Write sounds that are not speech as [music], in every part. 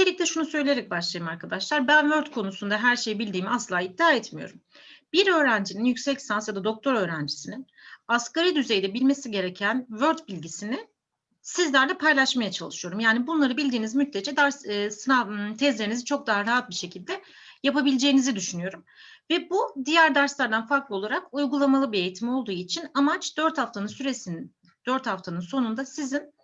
Öncelikle şunu söyleyerek başlayayım arkadaşlar. Ben Word konusunda her şeyi bildiğimi asla iddia etmiyorum. Bir öğrencinin yüksek lisans ya da doktor öğrencisinin asgari düzeyde bilmesi gereken Word bilgisini sizlerle paylaşmaya çalışıyorum. Yani bunları bildiğiniz müddetçe ders e, sınav tezlerinizi çok daha rahat bir şekilde yapabileceğinizi düşünüyorum. Ve bu diğer derslerden farklı olarak uygulamalı bir eğitim olduğu için amaç 4 haftanın süresinin 4 haftanın sonunda sizin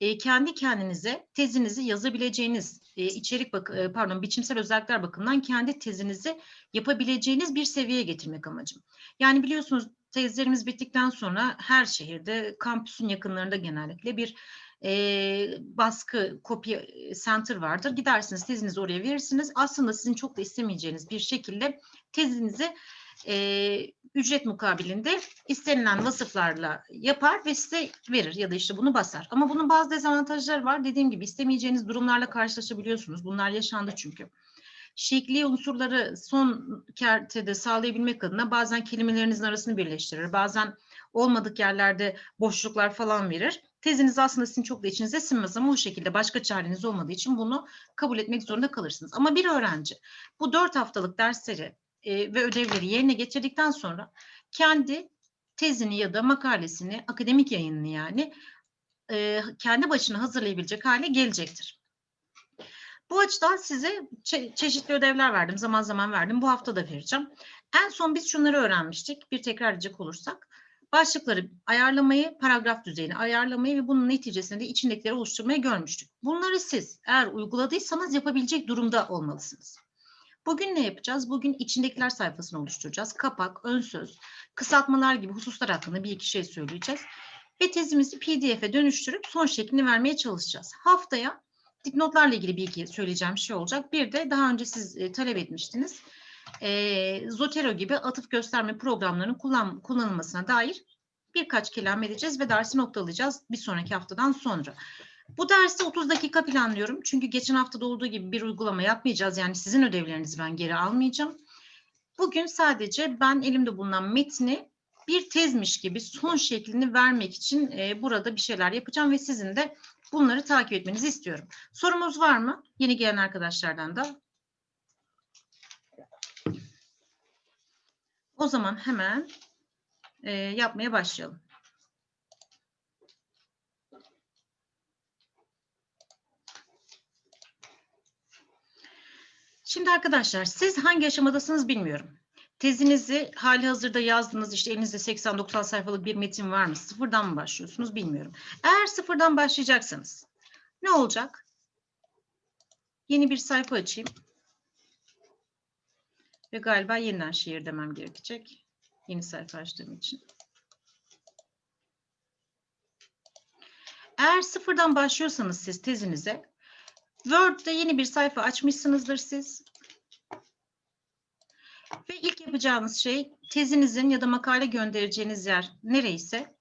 e, kendi kendinize tezinizi yazabileceğiniz e, içerik bak pardon biçimsel özellikler bakımından kendi tezinizi yapabileceğiniz bir seviyeye getirmek amacım. Yani biliyorsunuz tezlerimiz bittikten sonra her şehirde kampüsün yakınlarında genellikle bir e, baskı kopya center vardır. Gidersiniz tezinizi oraya verirsiniz. Aslında sizin çok da istemeyeceğiniz bir şekilde tezinizi e, ücret mukabilinde istenilen vasıflarla yapar ve size verir ya da işte bunu basar. Ama bunun bazı dezavantajları var. Dediğim gibi istemeyeceğiniz durumlarla karşılaşabiliyorsunuz. Bunlar yaşandı çünkü. Şekli unsurları son kertede sağlayabilmek adına bazen kelimelerinizin arasını birleştirir. Bazen olmadık yerlerde boşluklar falan verir. Teziniz aslında sizin çok da içinize sinmez ama o şekilde başka çareniz olmadığı için bunu kabul etmek zorunda kalırsınız. Ama bir öğrenci bu dört haftalık dersleri e, ve ödevleri yerine getirdikten sonra kendi tezini ya da makalesini, akademik yayınını yani e, kendi başına hazırlayabilecek hale gelecektir. Bu açıdan size çe çeşitli ödevler verdim, zaman zaman verdim. Bu hafta da vereceğim. En son biz şunları öğrenmiştik. Bir tekrar edecek olursak. Başlıkları ayarlamayı, paragraf düzeyini ayarlamayı ve bunun neticesinde de içindekileri oluşturmayı görmüştük. Bunları siz eğer uyguladıysanız yapabilecek durumda olmalısınız. Bugün ne yapacağız? Bugün içindekiler sayfasını oluşturacağız. Kapak, ön söz, kısaltmalar gibi hususlar hakkında bir iki şey söyleyeceğiz. Ve tezimizi pdf'e dönüştürüp son şeklini vermeye çalışacağız. Haftaya dipnotlarla ilgili bir iki söyleyeceğim şey olacak. Bir de daha önce siz e, talep etmiştiniz. E, Zotero gibi atıf gösterme programlarının kullan, kullanılmasına dair birkaç kelam edeceğiz ve dersi noktalayacağız bir sonraki haftadan sonra. Bu dersi 30 dakika planlıyorum. Çünkü geçen haftada olduğu gibi bir uygulama yapmayacağız. Yani sizin ödevlerinizi ben geri almayacağım. Bugün sadece ben elimde bulunan metni bir tezmiş gibi son şeklini vermek için e, burada bir şeyler yapacağım ve sizin de bunları takip etmenizi istiyorum. Sorumuz var mı? Yeni gelen arkadaşlardan da. O zaman hemen e, yapmaya başlayalım. Şimdi arkadaşlar siz hangi aşamadasınız bilmiyorum. Tezinizi hali hazırda yazdınız işte elinizde 80-90 sayfalık bir metin var mı? Sıfırdan mı başlıyorsunuz bilmiyorum. Eğer sıfırdan başlayacaksanız ne olacak? Yeni bir sayfa açayım. Ve galiba yeniden şiir demem gerekecek. Yeni sayfa açtığım için. Eğer sıfırdan başlıyorsanız siz tezinize Word'de yeni bir sayfa açmışsınızdır siz. Ve ilk yapacağınız şey tezinizin ya da makale göndereceğiniz yer nereyse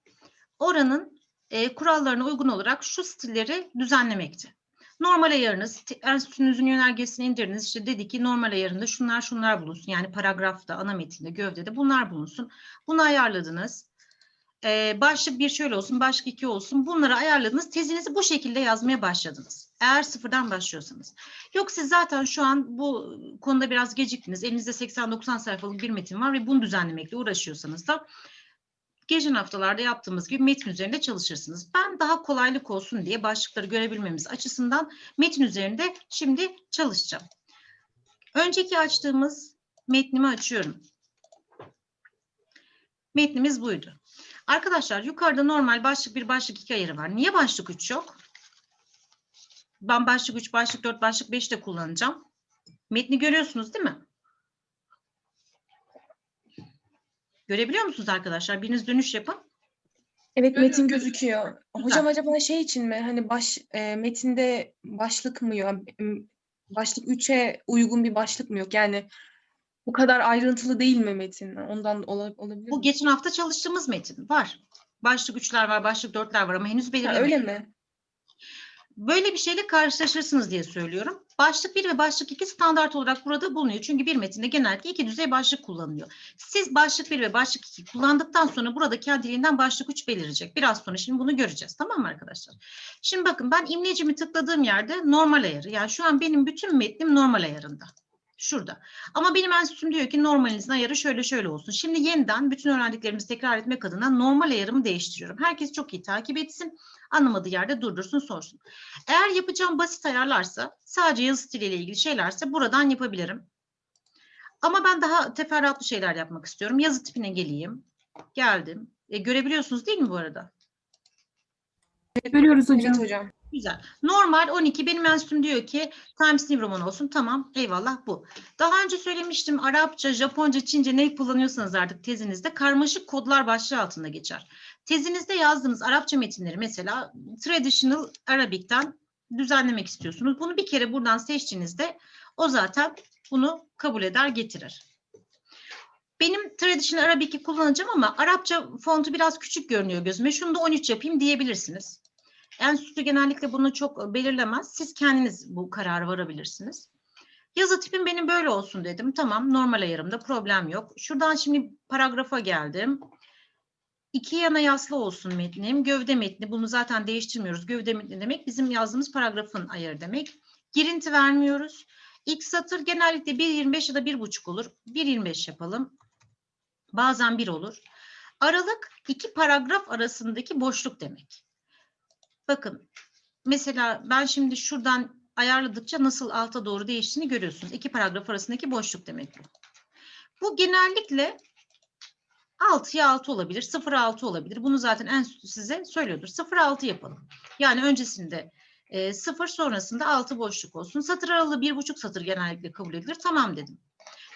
oranın e, kurallarına uygun olarak şu stilleri düzenlemekti. Normal ayarınız, enstitünüzün yönergesini indirdiniz. İşte dedi ki normal ayarında şunlar şunlar bulunsun. Yani paragrafta, ana metinde, gövdede bunlar bulunsun. Bunu ayarladınız e, başlık bir şöyle olsun, başlık iki olsun. Bunları ayarladınız. Tezinizi bu şekilde yazmaya başladınız. Eğer sıfırdan başlıyorsanız. Yok siz zaten şu an bu konuda biraz geciktiniz. Elinizde 80-90 sayfalık bir metin var ve bunu düzenlemekle uğraşıyorsanız da geçen haftalarda yaptığımız gibi metin üzerinde çalışırsınız. Ben daha kolaylık olsun diye başlıkları görebilmemiz açısından metin üzerinde şimdi çalışacağım. Önceki açtığımız metnimi açıyorum. Metnimiz buydu. Arkadaşlar yukarıda normal başlık bir başlık iki ayarı var. Niye başlık üç yok? Ben başlık üç, başlık dört, başlık beş de kullanacağım. Metni görüyorsunuz değil mi? Görebiliyor musunuz arkadaşlar? Biriniz dönüş yapın. Evet metin gözüküyor. Güzel. Hocam acaba şey için mi? Hani baş e, metinde başlık mı yok? Başlık 3'e uygun bir başlık mı yok? Yani bu kadar ayrıntılı değil mi metin? Ondan ola- olabilir Bu mi? geçen hafta çalıştığımız metin var. Başlık üçler var, başlık dörtler var ama henüz Ha, belirlemedik. öyle mi? Böyle bir şeyle karşılaşırsınız diye söylüyorum. Başlık 1 ve başlık 2 standart olarak burada bulunuyor. Çünkü bir metinde genellikle iki düzey başlık kullanılıyor. Siz başlık 1 ve başlık 2 kullandıktan sonra burada kendiliğinden başlık 3 belirecek. Biraz sonra şimdi bunu göreceğiz. Tamam mı arkadaşlar? Şimdi bakın ben imlecimi tıkladığım yerde normal ayarı. Yani şu an benim bütün metnim normal ayarında. Şurada. Ama benim enstitüm diyor ki normalinizin ayarı şöyle şöyle olsun. Şimdi yeniden bütün öğrendiklerimizi tekrar etmek adına normal ayarımı değiştiriyorum. Herkes çok iyi takip etsin. Anlamadığı yerde durdursun sorsun. Eğer yapacağım basit ayarlarsa sadece yazı stiliyle ilgili şeylerse buradan yapabilirim. Ama ben daha teferruatlı şeyler yapmak istiyorum. Yazı tipine geleyim. Geldim. E, görebiliyorsunuz değil mi bu arada? Görüyoruz hocam. Evet hocam. Güzel. Normal 12 benim enstitüm diyor ki Times New Roman olsun. Tamam eyvallah bu. Daha önce söylemiştim Arapça, Japonca, Çince ne kullanıyorsanız artık tezinizde karmaşık kodlar başlığı altında geçer. Tezinizde yazdığınız Arapça metinleri mesela Traditional Arabic'ten düzenlemek istiyorsunuz. Bunu bir kere buradan seçtiğinizde o zaten bunu kabul eder getirir. Benim Traditional Arabic'i kullanacağım ama Arapça fontu biraz küçük görünüyor gözüme. Şunu da 13 yapayım diyebilirsiniz. Enstitü genellikle bunu çok belirlemez. Siz kendiniz bu kararı varabilirsiniz. Yazı tipim benim böyle olsun dedim. Tamam normal ayarımda problem yok. Şuradan şimdi paragrafa geldim. İki yana yaslı olsun metnim. Gövde metni bunu zaten değiştirmiyoruz. Gövde metni demek bizim yazdığımız paragrafın ayarı demek. Girinti vermiyoruz. İlk satır genellikle 1.25 ya da 1.5 olur. 1.25 yapalım. Bazen 1 olur. Aralık iki paragraf arasındaki boşluk demek. Bakın mesela ben şimdi şuradan ayarladıkça nasıl alta doğru değiştiğini görüyorsunuz. İki paragraf arasındaki boşluk demek bu. Bu genellikle 6'ya 6 olabilir, 0'a 6 olabilir. Bunu zaten enstitü size söylüyordur. 0'a 6 yapalım. Yani öncesinde e, 0 sonrasında 6 boşluk olsun. Satır aralığı 1,5 satır genellikle kabul edilir. Tamam dedim.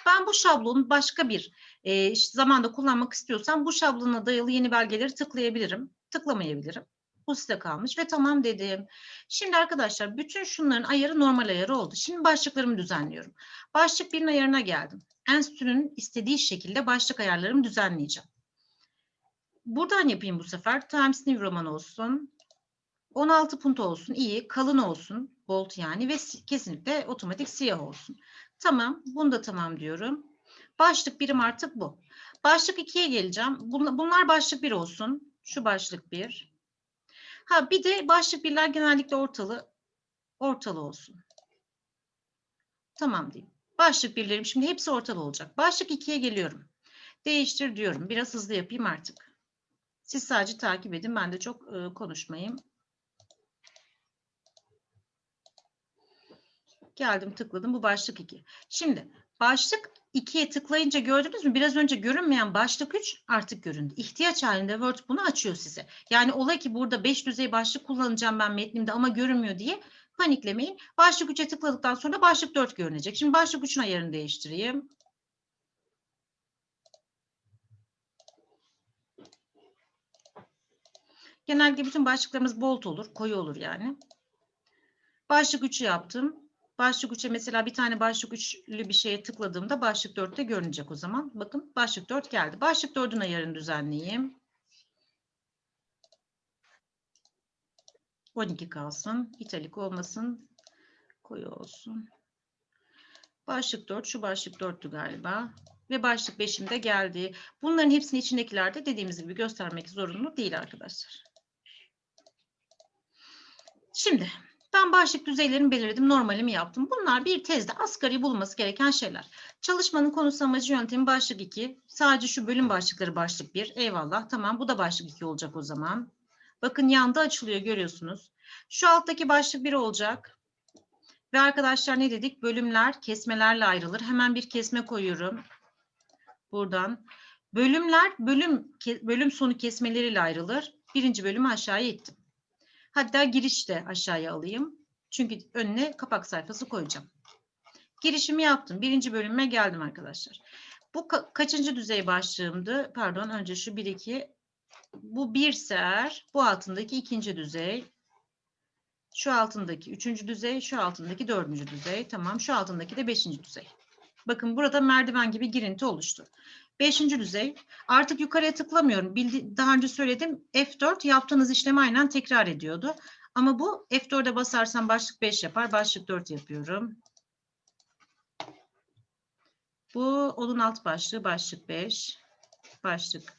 Ben bu şablonu başka bir e, zamanda kullanmak istiyorsam bu şablona dayalı yeni belgeleri tıklayabilirim. Tıklamayabilirim. Bu size kalmış ve tamam dedim. Şimdi arkadaşlar bütün şunların ayarı normal ayarı oldu. Şimdi başlıklarımı düzenliyorum. Başlık birinin ayarına geldim. Enstitünün istediği şekilde başlık ayarlarımı düzenleyeceğim. Buradan yapayım bu sefer. Times New Roman olsun. 16 punto olsun. iyi, Kalın olsun. Bold yani ve kesinlikle otomatik siyah olsun. Tamam. Bunu da tamam diyorum. Başlık birim artık bu. Başlık 2'ye geleceğim. Bunlar başlık 1 olsun. Şu başlık 1. Ha bir de başlık birler genellikle ortalı ortalı olsun. Tamam diyeyim. Başlık birlerim şimdi hepsi ortalı olacak. Başlık 2'ye geliyorum. Değiştir diyorum. Biraz hızlı yapayım artık. Siz sadece takip edin. Ben de çok e, konuşmayayım. Geldim tıkladım. Bu başlık 2. Şimdi başlık 2'ye tıklayınca gördünüz mü? Biraz önce görünmeyen başlık 3 artık göründü. İhtiyaç halinde Word bunu açıyor size. Yani olay ki burada 5 düzey başlık kullanacağım ben metnimde ama görünmüyor diye paniklemeyin. Başlık 3'e tıkladıktan sonra başlık 4 görünecek. Şimdi başlık 3'ün ayarını değiştireyim. Genellikle bütün başlıklarımız bold olur, koyu olur yani. Başlık 3'ü yaptım. Başlık 3'e mesela bir tane başlık 3'lü bir şeye tıkladığımda başlık 4'te görünecek o zaman. Bakın başlık 4 geldi. Başlık 4'ün ayarını düzenleyeyim. 12 kalsın. İtalik olmasın. Koyu olsun. Başlık 4. Şu başlık 4'tü galiba. Ve başlık 5'im de geldi. Bunların hepsini içindekilerde dediğimiz gibi göstermek zorunlu değil arkadaşlar. Şimdi ben başlık düzeylerini belirledim, normalimi yaptım. Bunlar bir tezde asgari bulunması gereken şeyler. Çalışmanın konusu amacı yöntemi başlık 2. Sadece şu bölüm başlıkları başlık 1. Eyvallah tamam bu da başlık 2 olacak o zaman. Bakın yanda açılıyor görüyorsunuz. Şu alttaki başlık 1 olacak. Ve arkadaşlar ne dedik? Bölümler kesmelerle ayrılır. Hemen bir kesme koyuyorum. Buradan. Bölümler bölüm bölüm sonu kesmeleriyle ayrılır. Birinci bölümü aşağıya ittim. Hatta giriş de aşağıya alayım. Çünkü önüne kapak sayfası koyacağım. Girişimi yaptım. Birinci bölüme geldim arkadaşlar. Bu ka kaçıncı düzey başlığımdı? Pardon önce şu 1-2. Bu bir ser. Bu altındaki ikinci düzey. Şu altındaki üçüncü düzey. Şu altındaki dördüncü düzey. Tamam. Şu altındaki de beşinci düzey. Bakın burada merdiven gibi girinti oluştu. Beşinci düzey. Artık yukarıya tıklamıyorum. Bildi, daha önce söyledim. F4 yaptığınız işlemi aynen tekrar ediyordu. Ama bu F4'e basarsam başlık 5 yapar. Başlık 4 yapıyorum. Bu olun alt başlığı başlık 5. Başlık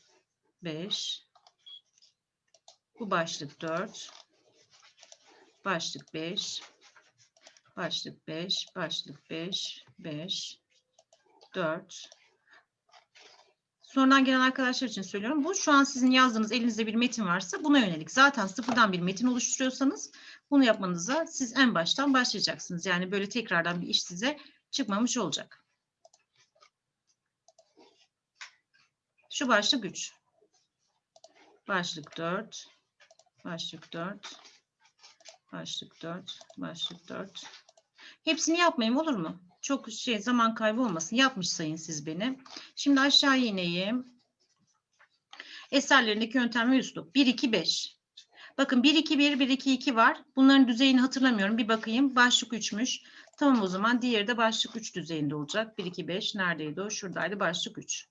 5. Bu başlık 4. Başlık 5. Başlık 5. Başlık 5. 5. 4. Sonradan gelen arkadaşlar için söylüyorum. Bu şu an sizin yazdığınız elinizde bir metin varsa buna yönelik. Zaten sıfırdan bir metin oluşturuyorsanız bunu yapmanıza siz en baştan başlayacaksınız. Yani böyle tekrardan bir iş size çıkmamış olacak. Şu başlık 3. Başlık 4. Başlık 4. Başlık 4. Başlık 4. Hepsini yapmayayım olur mu? Çok şey zaman kaybı olmasın. Yapmış sayın siz beni. Şimdi aşağı ineyim. Eserlerindeki yöntem ve üslup. 1, 2, 5. Bakın 1, 2, 1, 1, 2, 2 var. Bunların düzeyini hatırlamıyorum. Bir bakayım. Başlık 3'müş. Tamam o zaman diğeri de başlık 3 düzeyinde olacak. 1, 2, 5 neredeydi o? Şuradaydı başlık 3.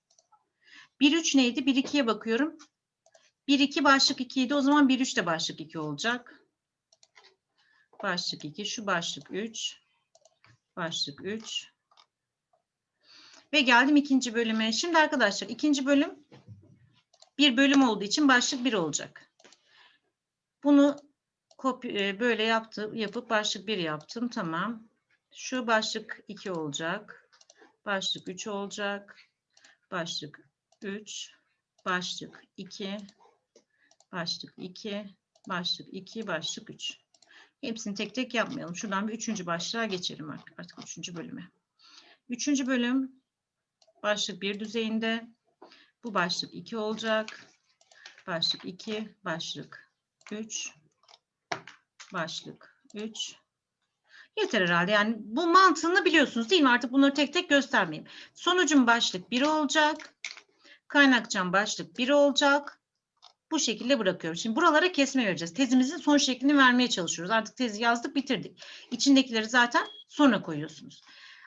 1, 3 neydi? 1, 2'ye bakıyorum. 1, 2 başlık 2 idi. O zaman 1, 3 de başlık 2 olacak. Başlık 2. Şu başlık 3. Başlık 3. Ve geldim ikinci bölüme. Şimdi arkadaşlar ikinci bölüm bir bölüm olduğu için başlık 1 olacak. Bunu e, böyle yaptım, yapıp başlık 1 yaptım. Tamam. Şu başlık 2 olacak. Başlık 3 olacak. Başlık 3. Başlık 2. Başlık 2. Başlık 2. Başlık 3. Hepsini tek tek yapmayalım. Şuradan bir üçüncü başlığa geçelim artık üçüncü bölüme. Üçüncü bölüm başlık bir düzeyinde. Bu başlık 2 olacak. Başlık 2, başlık 3, başlık 3. Yeter herhalde. Yani bu mantığını biliyorsunuz değil mi? Artık bunları tek tek göstermeyeyim. Sonucum başlık 1 olacak. Kaynakçam başlık 1 olacak. Bu şekilde bırakıyorum. Şimdi buralara kesme vereceğiz. Tezimizin son şeklini vermeye çalışıyoruz. Artık tezi yazdık, bitirdik. İçindekileri zaten sonra koyuyorsunuz.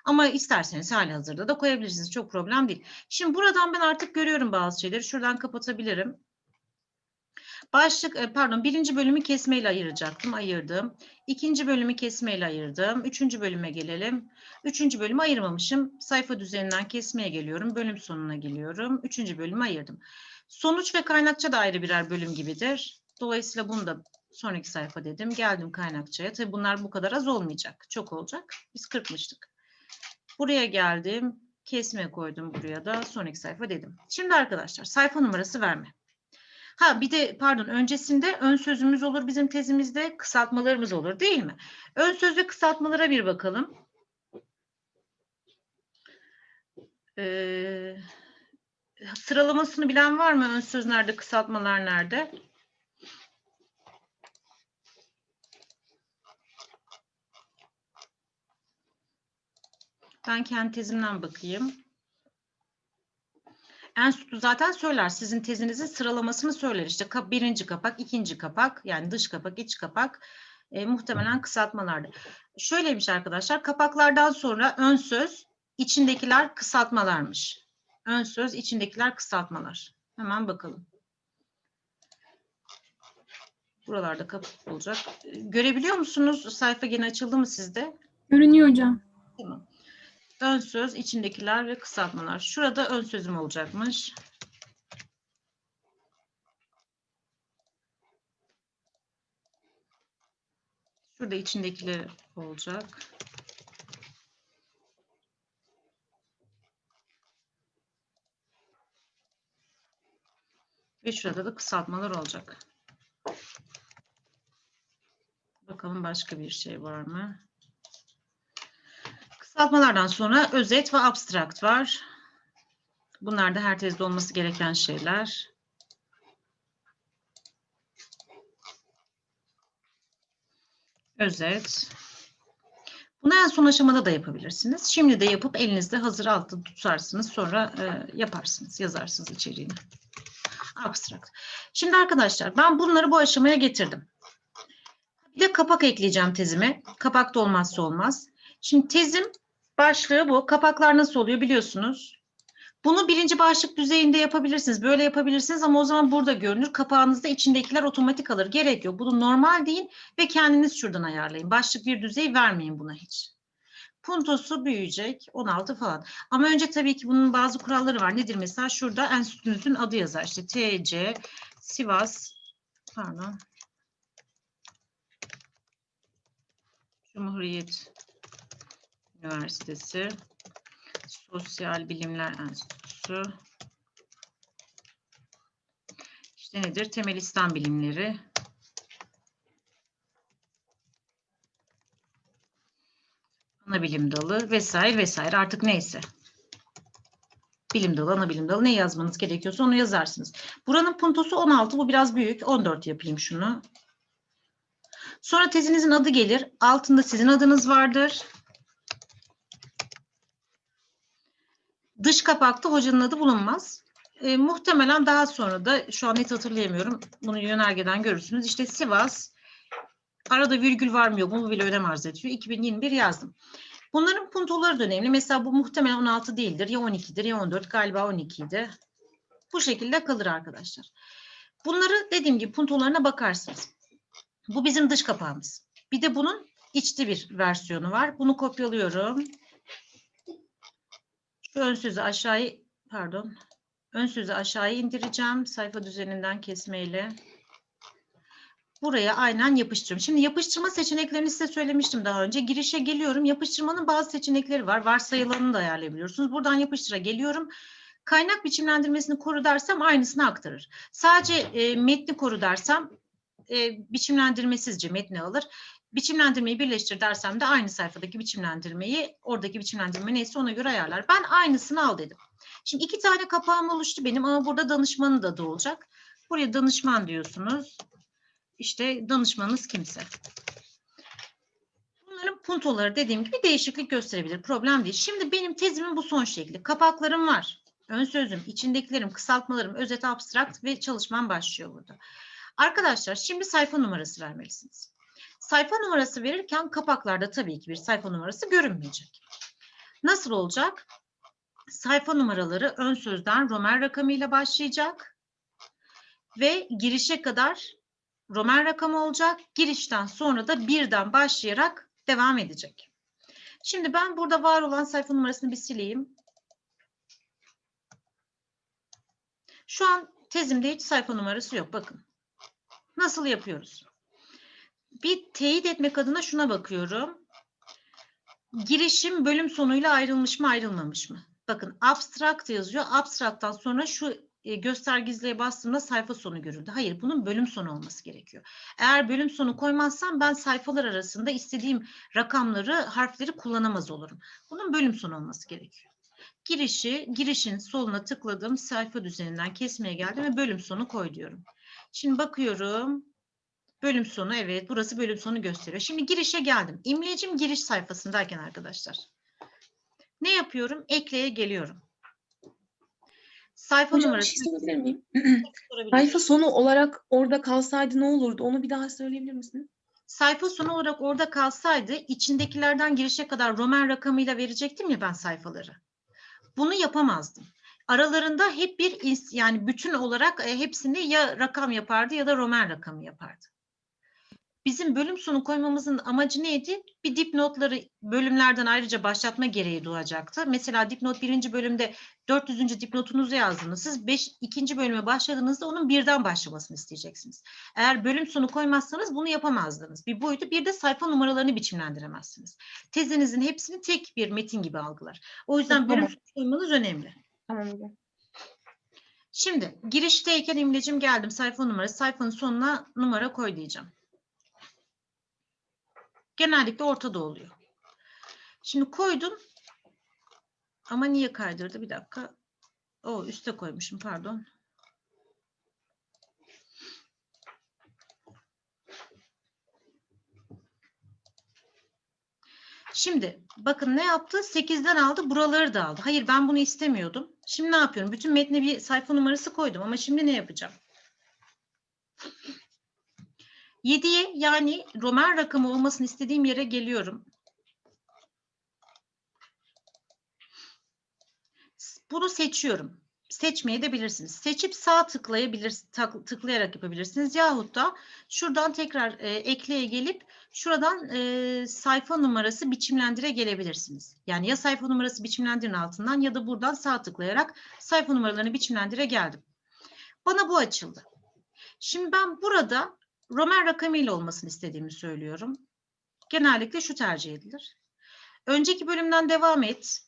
Ama isterseniz hali hazırda da koyabilirsiniz. Çok problem değil. Şimdi buradan ben artık görüyorum bazı şeyleri. Şuradan kapatabilirim. Başlık, e, pardon birinci bölümü kesmeyle ayıracaktım. Ayırdım. İkinci bölümü kesmeyle ayırdım. Üçüncü bölüme gelelim. Üçüncü bölümü ayırmamışım. Sayfa düzeninden kesmeye geliyorum. Bölüm sonuna geliyorum. Üçüncü bölümü ayırdım. Sonuç ve kaynakça da ayrı birer bölüm gibidir. Dolayısıyla bunu da sonraki sayfa dedim. Geldim kaynakçaya. Tabii bunlar bu kadar az olmayacak. Çok olacak. Biz kırpmıştık. Buraya geldim. Kesme koydum buraya da. Sonraki sayfa dedim. Şimdi arkadaşlar sayfa numarası verme. Ha bir de pardon öncesinde ön sözümüz olur bizim tezimizde kısaltmalarımız olur değil mi? Ön söz ve kısaltmalara bir bakalım. Ee, sıralamasını bilen var mı? Ön söz nerede, kısaltmalar nerede? Ben kendi tezimden bakayım. Enstitü zaten söyler. Sizin tezinizin sıralamasını söyler. İşte birinci kapak, ikinci kapak, yani dış kapak, iç kapak, e, muhtemelen kısaltmalarda. Şöyleymiş arkadaşlar, kapaklardan sonra ön söz, içindekiler kısaltmalarmış. Ön söz, içindekiler kısaltmalar. Hemen bakalım. Buralarda kapak olacak. Görebiliyor musunuz? Sayfa yine açıldı mı sizde? Görünüyor hocam. Tamam. Ön söz, içindekiler ve kısaltmalar. Şurada ön sözüm olacakmış. Şurada içindekiler olacak. Ve şurada da kısaltmalar olacak. Bakalım başka bir şey var mı? Kısaltmalardan sonra özet ve abstrakt var. Bunlar da her tezde olması gereken şeyler. Özet. Bunu en son aşamada da yapabilirsiniz. Şimdi de yapıp elinizde hazır altta tutarsınız. Sonra e, yaparsınız, yazarsınız içeriğini. Abstrakt. Şimdi arkadaşlar ben bunları bu aşamaya getirdim. Bir de kapak ekleyeceğim tezime. Kapak da olmazsa olmaz. Şimdi tezim başlığı bu. Kapaklar nasıl oluyor biliyorsunuz. Bunu birinci başlık düzeyinde yapabilirsiniz. Böyle yapabilirsiniz ama o zaman burada görünür. Kapağınızda içindekiler otomatik alır. Gerek yok. Bunu normal deyin ve kendiniz şuradan ayarlayın. Başlık bir düzey vermeyin buna hiç. Puntosu büyüyecek 16 falan. Ama önce tabii ki bunun bazı kuralları var. Nedir mesela? Şurada enstitünüzün adı yazar. İşte TC, Sivas, pardon. Cumhuriyet Üniversitesi Sosyal Bilimler Enstitüsü. İşte nedir? Temel İslam Bilimleri. Ana bilim dalı vesaire vesaire artık neyse. Bilim dalı, ana bilim dalı ne yazmanız gerekiyorsa onu yazarsınız. Buranın puntosu 16, bu biraz büyük. 14 yapayım şunu. Sonra tezinizin adı gelir. Altında sizin adınız vardır. Dış kapakta hocanın adı bulunmaz. E, muhtemelen daha sonra da şu an net hatırlayamıyorum. Bunu yönergeden görürsünüz. İşte Sivas arada virgül var mı yok mu bu bile önem arz ediyor. 2021 yazdım. Bunların puntoları da önemli. Mesela bu muhtemelen 16 değildir. Ya 12'dir ya 14 galiba 12 idi. Bu şekilde kalır arkadaşlar. Bunları dediğim gibi puntolarına bakarsınız. Bu bizim dış kapağımız. Bir de bunun içli bir versiyonu var. Bunu kopyalıyorum. Şu ön sözü aşağıya pardon. Ön sözü aşağıya indireceğim. Sayfa düzeninden kesmeyle. Buraya aynen yapıştırıyorum. Şimdi yapıştırma seçeneklerini size söylemiştim daha önce. Girişe geliyorum. Yapıştırmanın bazı seçenekleri var. Varsayılanını da ayarlayabiliyorsunuz. Buradan yapıştıra geliyorum. Kaynak biçimlendirmesini koru dersem aynısını aktarır. Sadece e, metni koru dersem e, biçimlendirmesizce metni alır. Biçimlendirmeyi birleştir dersem de aynı sayfadaki biçimlendirmeyi, oradaki biçimlendirme neyse ona göre ayarlar. Ben aynısını al dedim. Şimdi iki tane kapağım oluştu benim ama burada danışmanı da da olacak. Buraya danışman diyorsunuz. İşte danışmanınız kimse. Bunların puntoları dediğim gibi değişiklik gösterebilir. Problem değil. Şimdi benim tezimin bu son şekli. Kapaklarım var. Ön sözüm, içindekilerim, kısaltmalarım, özet, abstrakt ve çalışmam başlıyor burada. Arkadaşlar şimdi sayfa numarası vermelisiniz. Sayfa numarası verirken kapaklarda tabii ki bir sayfa numarası görünmeyecek. Nasıl olacak? Sayfa numaraları ön sözden Roman rakamıyla başlayacak ve girişe kadar Roman rakamı olacak. Girişten sonra da birden başlayarak devam edecek. Şimdi ben burada var olan sayfa numarasını bir sileyim. Şu an tezimde hiç sayfa numarası yok. Bakın. Nasıl yapıyoruz? Bir teyit etmek adına şuna bakıyorum. Girişim bölüm sonuyla ayrılmış mı ayrılmamış mı? Bakın abstract yazıyor. Abstract'tan sonra şu e, göstergizliğe bastığımda sayfa sonu görüldü. Hayır bunun bölüm sonu olması gerekiyor. Eğer bölüm sonu koymazsam ben sayfalar arasında istediğim rakamları, harfleri kullanamaz olurum. Bunun bölüm sonu olması gerekiyor. Girişi, girişin soluna tıkladım. Sayfa düzeninden kesmeye geldim ve bölüm sonu koy diyorum. Şimdi bakıyorum. Bölüm sonu evet burası bölüm sonu gösteriyor. Şimdi girişe geldim. İmlecim giriş sayfasındayken arkadaşlar. Ne yapıyorum? Ekleye geliyorum. Sayfa Hocam bir numarası. şey sorabilir miyim? [clears throat] Sayfa sonu olarak orada kalsaydı ne olurdu? Onu bir daha söyleyebilir misiniz? sayfa sonu olarak orada kalsaydı içindekilerden girişe kadar Roman rakamıyla verecektim ya ben sayfaları. Bunu yapamazdım. Aralarında hep bir yani bütün olarak e, hepsini ya rakam yapardı ya da Roman rakamı yapardı. Bizim bölüm sonu koymamızın amacı neydi? Bir dipnotları bölümlerden ayrıca başlatma gereği doğacaktı. Mesela dipnot birinci bölümde 400. dipnotunuzu yazdınız. Siz beş, ikinci bölüme başladığınızda onun birden başlamasını isteyeceksiniz. Eğer bölüm sonu koymazsanız bunu yapamazdınız. Bir boyutu bir de sayfa numaralarını biçimlendiremezsiniz. Tezinizin hepsini tek bir metin gibi algılar. O yüzden bölüm sonu koymanız önemli. Tamam hocam. Şimdi girişteyken imlecim geldim sayfa numarası sayfanın sonuna numara koy diyeceğim. Genellikle ortada oluyor. Şimdi koydum. Ama niye kaydırdı? Bir dakika. O üste koymuşum pardon. Şimdi bakın ne yaptı? 8'den aldı, buraları da aldı. Hayır ben bunu istemiyordum. Şimdi ne yapıyorum? Bütün metne bir sayfa numarası koydum ama şimdi ne yapacağım? 7'ye yani Roman rakamı olmasını istediğim yere geliyorum. Bunu seçiyorum. Seçmeyi de bilirsiniz. Seçip sağ tıklayabilir, tak- tıklayarak yapabilirsiniz. Yahut da şuradan tekrar e, ekleye gelip şuradan e, sayfa numarası biçimlendire gelebilirsiniz. Yani ya sayfa numarası biçimlendirin altından ya da buradan sağ tıklayarak sayfa numaralarını biçimlendire geldim. Bana bu açıldı. Şimdi ben burada Roman rakamıyla olmasını istediğimi söylüyorum. Genellikle şu tercih edilir. Önceki bölümden devam et.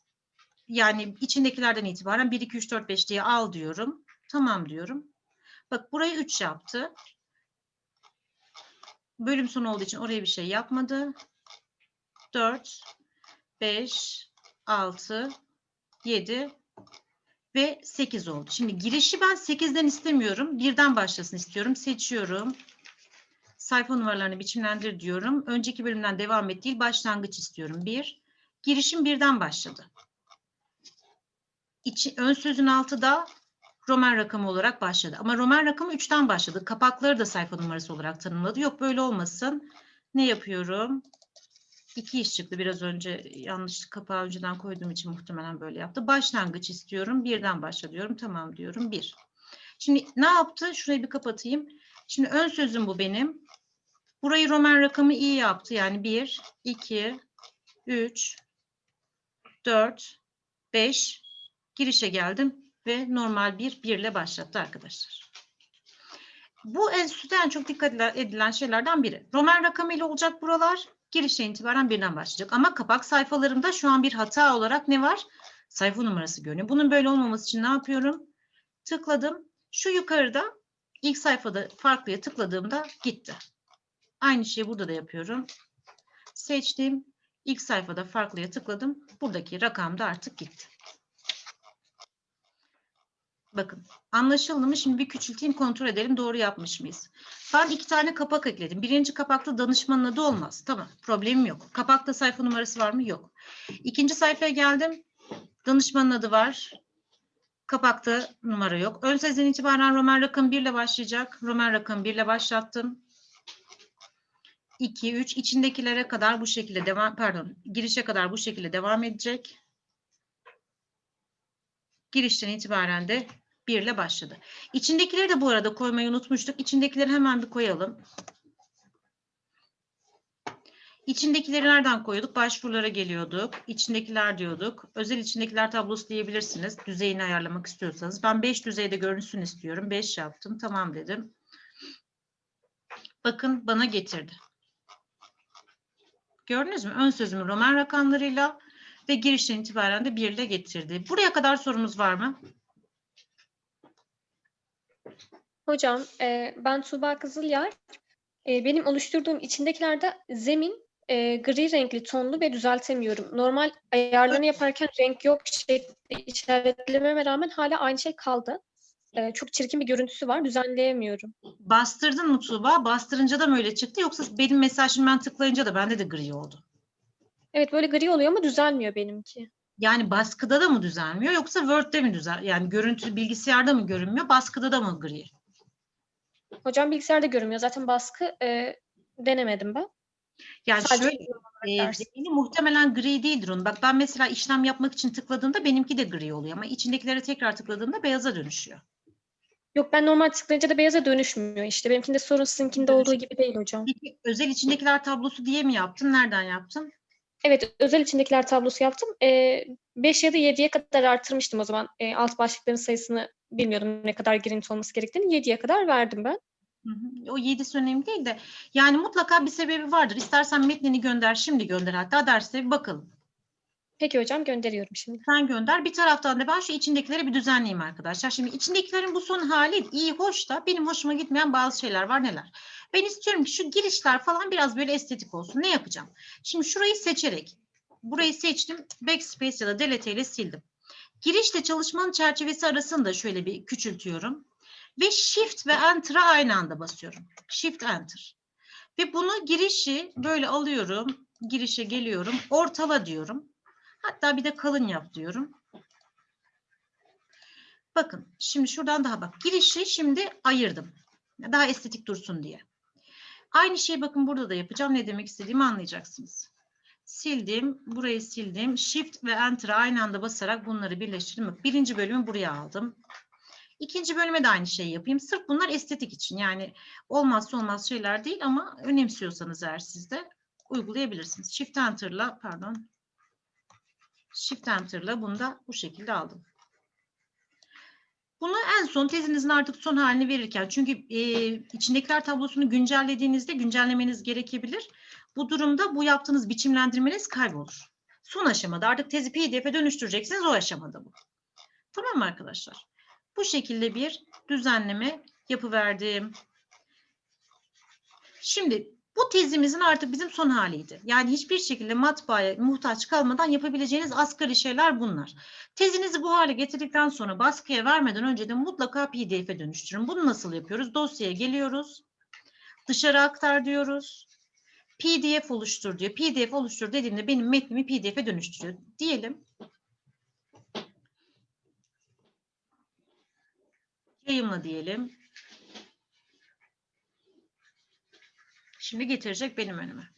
Yani içindekilerden itibaren 1, 2, 3, 4, 5 diye al diyorum. Tamam diyorum. Bak burayı 3 yaptı. Bölüm sonu olduğu için oraya bir şey yapmadı. 4, 5, 6, 7 ve 8 oldu. Şimdi girişi ben 8'den istemiyorum. Birden başlasın istiyorum. Seçiyorum. Sayfa numaralarını biçimlendir diyorum. Önceki bölümden devam et değil, başlangıç istiyorum. 1. Girişim birden başladı. İçi, ön sözün altı da Roman rakamı olarak başladı. Ama Roman rakamı 3'ten başladı. Kapakları da sayfa numarası olarak tanımladı. Yok böyle olmasın. Ne yapıyorum? İki iş çıktı. Biraz önce yanlış kapağı önceden koyduğum için muhtemelen böyle yaptı. Başlangıç istiyorum. Birden başla diyorum. Tamam diyorum. Bir. Şimdi ne yaptı? Şurayı bir kapatayım. Şimdi ön sözüm bu benim. Burayı Roman rakamı iyi yaptı. Yani 1, 2, 3, 4, 5. Girişe geldim ve normal bir 1 ile başlattı arkadaşlar. Bu enstitüde en çok dikkat edilen şeylerden biri. Roman rakamı ile olacak buralar. Girişe itibaren birden başlayacak. Ama kapak sayfalarımda şu an bir hata olarak ne var? Sayfa numarası görünüyor. Bunun böyle olmaması için ne yapıyorum? Tıkladım. Şu yukarıda ilk sayfada farklıya tıkladığımda gitti. Aynı şeyi burada da yapıyorum. Seçtim. İlk sayfada farklıya tıkladım. Buradaki rakam da artık gitti. Bakın anlaşıldı mı? Şimdi bir küçülteyim kontrol edelim doğru yapmış mıyız? Ben iki tane kapak ekledim. Birinci kapakta danışmanın adı olmaz. Tamam problemim yok. Kapakta sayfa numarası var mı? Yok. İkinci sayfaya geldim. Danışmanın adı var. Kapakta numara yok. Ön sezden itibaren Roman rakam 1 ile başlayacak. Roman rakam 1 ile başlattım. 2, 3 içindekilere kadar bu şekilde devam pardon girişe kadar bu şekilde devam edecek. Girişten itibaren de 1 ile başladı. İçindekileri de bu arada koymayı unutmuştuk. İçindekileri hemen bir koyalım. İçindekileri nereden koyuyorduk? Başvurulara geliyorduk. İçindekiler diyorduk. Özel içindekiler tablosu diyebilirsiniz. Düzeyini ayarlamak istiyorsanız. Ben 5 düzeyde görünsün istiyorum. 5 yaptım. Tamam dedim. Bakın bana getirdi. Gördünüz mü? Ön sözümü Roman rakamlarıyla ve girişten itibaren de 1 ile getirdi. Buraya kadar sorumuz var mı? Hocam, e, ben Tuğba Kızılyar. E, benim oluşturduğum içindekilerde zemin e, gri renkli tonlu ve düzeltemiyorum. Normal ayarlarını yaparken renk yok şekli işaretlememe rağmen hala aynı şey kaldı. E, çok çirkin bir görüntüsü var, düzenleyemiyorum. Bastırdın mı Tuğba? Bastırınca da mı öyle çıktı? Yoksa benim mesajımı ben tıklayınca da bende de gri oldu. Evet böyle gri oluyor ama düzelmiyor benimki. Yani baskıda da mı düzelmiyor yoksa Word'de mi düzel? Yani görüntü bilgisayarda mı görünmüyor, baskıda da mı gri? Hocam bilgisayarda görünmüyor. Zaten baskı e, denemedim ben. Yani Sadece şöyle e, zemini muhtemelen gri değildir onun. Bak ben mesela işlem yapmak için tıkladığımda benimki de gri oluyor ama içindekilere tekrar tıkladığımda beyaza dönüşüyor. Yok ben normal tıklayınca da beyaza dönüşmüyor işte. Benimkinde sorun sizinkinde olduğu gibi değil hocam. Peki özel içindekiler tablosu diye mi yaptın? Nereden yaptın? Evet, özel içindekiler tablosu yaptım. Ee, 5 ya da 7'ye kadar artırmıştım o zaman. Ee, alt başlıkların sayısını bilmiyordum ne kadar girinti olması gerektiğini. 7'ye kadar verdim ben. Hı hı. O yedisi önemli değil de yani mutlaka bir sebebi vardır. İstersen metnini gönder, şimdi gönder hatta derste bir bakalım. Peki hocam gönderiyorum şimdi. Sen gönder. Bir taraftan da ben şu içindekileri bir düzenleyeyim arkadaşlar. Şimdi içindekilerin bu son hali iyi, hoş da benim hoşuma gitmeyen bazı şeyler var neler? Ben istiyorum ki şu girişler falan biraz böyle estetik olsun. Ne yapacağım? Şimdi şurayı seçerek, burayı seçtim. Backspace ya da delete ile sildim. Girişle çalışmanın çerçevesi arasını da şöyle bir küçültüyorum. Ve Shift ve Enter'a aynı anda basıyorum. Shift Enter. Ve bunu girişi böyle alıyorum. Girişe geliyorum. Ortala diyorum. Hatta bir de kalın yap diyorum. Bakın şimdi şuradan daha bak. Girişi şimdi ayırdım. Daha estetik dursun diye. Aynı şeyi bakın burada da yapacağım. Ne demek istediğimi anlayacaksınız. Sildim. Burayı sildim. Shift ve Enter'a aynı anda basarak bunları birleştirdim. Birinci bölümü buraya aldım. İkinci bölüme de aynı şeyi yapayım. Sırf bunlar estetik için. Yani olmazsa olmaz şeyler değil ama önemsiyorsanız eğer siz de uygulayabilirsiniz. Shift Enter'la pardon. Shift Enter'la bunu da bu şekilde aldım. Bunu en son tezinizin artık son halini verirken çünkü e, içindekiler tablosunu güncellediğinizde güncellemeniz gerekebilir. Bu durumda bu yaptığınız biçimlendirmeniz kaybolur. Son aşamada artık tezi PDF'e dönüştüreceksiniz o aşamada bu. Tamam mı arkadaşlar? Bu şekilde bir düzenleme yapıverdim. Şimdi bu tezimizin artık bizim son haliydi. Yani hiçbir şekilde matbaaya muhtaç kalmadan yapabileceğiniz asgari şeyler bunlar. Tezinizi bu hale getirdikten sonra baskıya vermeden önce de mutlaka PDF'e dönüştürün. Bunu nasıl yapıyoruz? Dosyaya geliyoruz. Dışarı aktar diyoruz. PDF oluştur diyor. PDF oluştur dediğimde benim metnimi PDF'e dönüştürüyor. Diyelim. Yayınla diyelim. Şimdi getirecek benim önüme.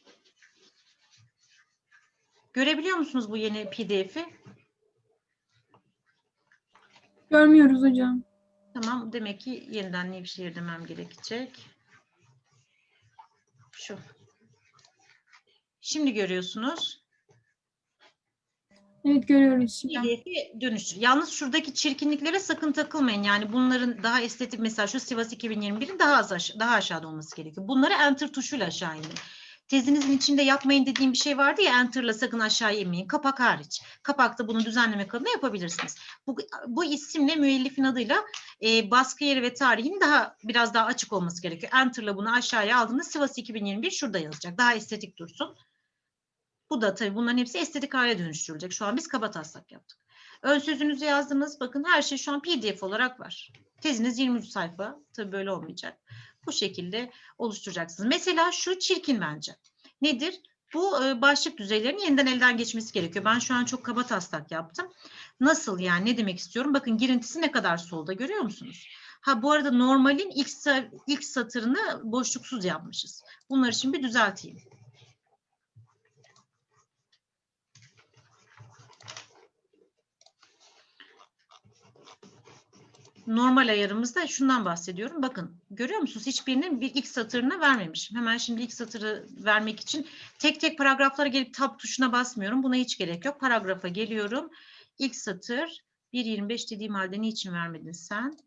Görebiliyor musunuz bu yeni PDF'i? Görmüyoruz hocam. Tamam, demek ki yeniden Nevşehir demem gerekecek. Şu. Şimdi görüyorsunuz. Evet görüyoruz şimdi. PDF'i dönüştür. Yalnız şuradaki çirkinliklere sakın takılmayın. Yani bunların daha estetik mesela şu Sivas 2021'in daha az aş- daha aşağıda olması gerekiyor. Bunları enter tuşuyla aşağı indirin. Tezinizin içinde yapmayın dediğim bir şey vardı ya enter'la sakın aşağı inmeyin. Kapak hariç. Kapakta bunu düzenleme kabına yapabilirsiniz. Bu, bu isimle müellifin adıyla e, baskı yeri ve tarihinin daha biraz daha açık olması gerekiyor. Enter'la bunu aşağıya aldığında Sivas 2021 şurada yazacak. Daha estetik dursun. Bu da tabii bunların hepsi estetik hale dönüştürülecek. Şu an biz kaba taslak yaptık. Ön sözünüzü yazdınız. Bakın her şey şu an PDF olarak var. Teziniz 23 sayfa. Tabii böyle olmayacak. Bu şekilde oluşturacaksınız. Mesela şu çirkin bence. Nedir? Bu e, başlık düzeylerinin yeniden elden geçmesi gerekiyor. Ben şu an çok kaba taslak yaptım. Nasıl yani? Ne demek istiyorum? Bakın girintisi ne kadar solda görüyor musunuz? Ha bu arada normalin ilk, ilk satırını boşluksuz yapmışız. Bunları şimdi bir düzelteyim. Normal ayarımızda şundan bahsediyorum. Bakın görüyor musunuz? Hiçbirinin bir ilk satırını vermemişim. Hemen şimdi ilk satırı vermek için tek tek paragraflara gelip tab tuşuna basmıyorum. Buna hiç gerek yok. Paragrafa geliyorum. İlk satır 1.25 dediğim halde niçin vermedin sen?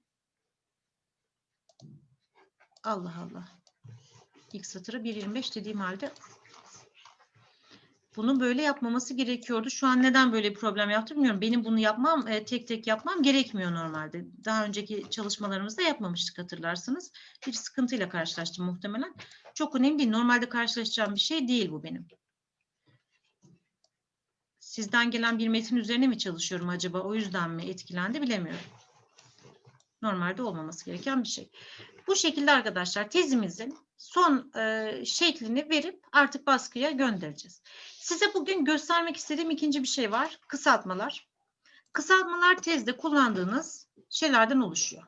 Allah Allah. İlk satırı 1.25 dediğim halde bunu böyle yapmaması gerekiyordu. Şu an neden böyle bir problem yaptı bilmiyorum. Benim bunu yapmam, e, tek tek yapmam gerekmiyor normalde. Daha önceki çalışmalarımızda yapmamıştık hatırlarsınız. Bir sıkıntıyla karşılaştım muhtemelen. Çok önemli değil. Normalde karşılaşacağım bir şey değil bu benim. Sizden gelen bir metin üzerine mi çalışıyorum acaba? O yüzden mi etkilendi bilemiyorum. Normalde olmaması gereken bir şey. Bu şekilde arkadaşlar tezimizin son e, şeklini verip artık baskıya göndereceğiz. Size bugün göstermek istediğim ikinci bir şey var. Kısaltmalar. Kısaltmalar tezde kullandığınız şeylerden oluşuyor.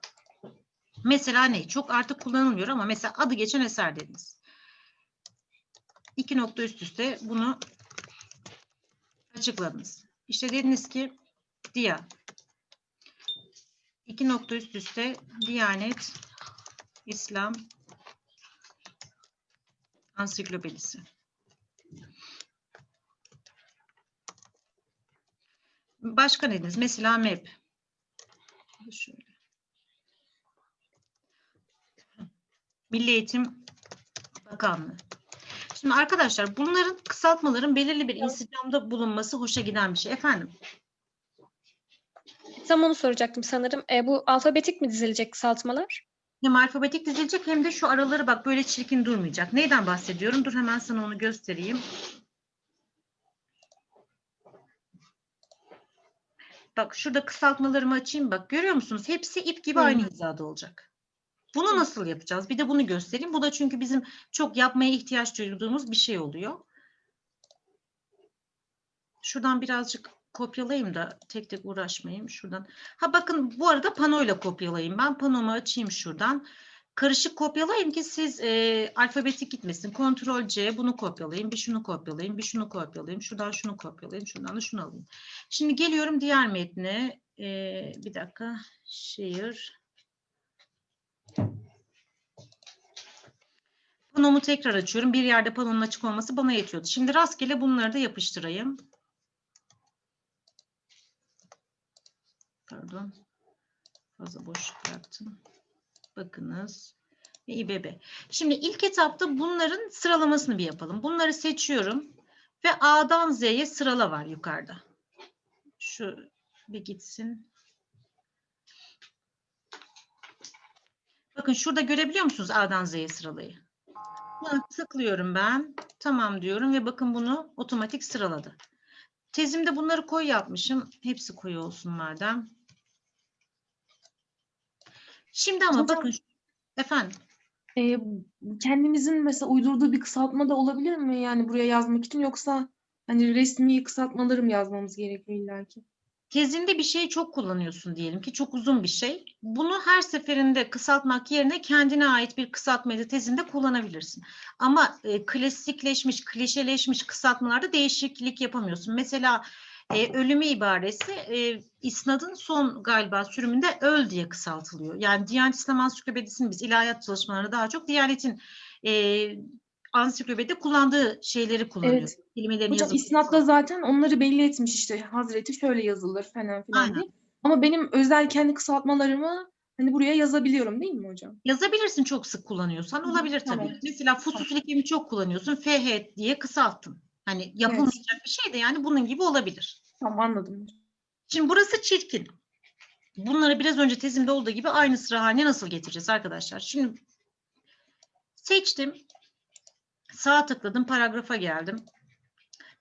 Mesela ne? Çok artık kullanılmıyor ama mesela adı geçen eser dediniz. İki nokta üst üste bunu açıkladınız. İşte dediniz ki Dia. İki nokta üst üste Diyanet İslam Ansiklopedisi. Başka ne? Mesela MEP. Şöyle. Milli Eğitim Bakanlığı. Şimdi arkadaşlar bunların kısaltmaların belirli bir insicamda bulunması hoşa giden bir şey. Efendim? Tam onu soracaktım sanırım. E, bu alfabetik mi dizilecek kısaltmalar? Hem alfabetik dizilecek hem de şu araları bak böyle çirkin durmayacak. Neyden bahsediyorum? Dur hemen sana onu göstereyim. Bak şurada kısaltmalarımı açayım bak. Görüyor musunuz? Hepsi ip gibi aynı hizada olacak. Bunu nasıl yapacağız? Bir de bunu göstereyim. Bu da çünkü bizim çok yapmaya ihtiyaç duyduğumuz bir şey oluyor. Şuradan birazcık kopyalayayım da tek tek uğraşmayayım şuradan. Ha bakın bu arada panoyla kopyalayayım ben. Panomu açayım şuradan. karışık kopyalayın ki siz e, alfabetik gitmesin. Kontrol C bunu kopyalayın, bir şunu kopyalayın, bir şunu kopyalayın, şuradan şunu kopyalayın, şuradan da şunu alayım. Şimdi geliyorum diğer metne. E, bir dakika. Şehir. Panomu tekrar açıyorum. Bir yerde panonun açık olması bana yetiyordu. Şimdi rastgele bunları da yapıştırayım. Pardon. Fazla boşluk bıraktım. Bakınız. Ve İBB. Şimdi ilk etapta bunların sıralamasını bir yapalım. Bunları seçiyorum. Ve A'dan Z'ye sırala var yukarıda. Şu bir gitsin. Bakın şurada görebiliyor musunuz A'dan Z'ye sıralayı? Buna tıklıyorum ben. Tamam diyorum ve bakın bunu otomatik sıraladı. Tezimde bunları koyu yapmışım. Hepsi koyu olsun madem. Şimdi ama Hocam- bakın efendim Ee, kendimizin mesela uydurduğu bir kısaltma da olabilir mi? Yani buraya yazmak için yoksa hani resmi kısaltmaları mı yazmamız gerekiyor illaki? tezinde bir şeyi çok kullanıyorsun diyelim ki çok uzun bir şey. Bunu her seferinde kısaltmak yerine kendine ait bir kısaltmayı da tezinde kullanabilirsin. Ama e, klasikleşmiş, klişeleşmiş kısaltmalarda değişiklik yapamıyorsun. Mesela e, ölümü ibaresi e, isnadın son galiba sürümünde öl diye kısaltılıyor. Yani Diyanet İslam Ansiklopedisi'nin biz ilahiyat çalışmalarında daha çok Diyanet'in e, ansiklopedide kullandığı şeyleri kullanıyoruz. Kelimelerin Hocam yazımı. isnatta zaten onları belli etmiş işte Hazreti şöyle yazılır falan filan Aynen. diye. Ama benim özel kendi kısaltmalarımı hani buraya yazabiliyorum değil mi hocam? Yazabilirsin çok sık kullanıyorsan olabilir tabii. tamam. Mesela fusus likemi çok kullanıyorsun. FH diye kısalttın. Hani yapılmayacak bir şey de yani bunun gibi olabilir. Tamam anladım. Şimdi burası çirkin. Bunları biraz önce tezimde olduğu gibi aynı sıra haline nasıl getireceğiz arkadaşlar? Şimdi seçtim. Sağ tıkladım, paragrafa geldim.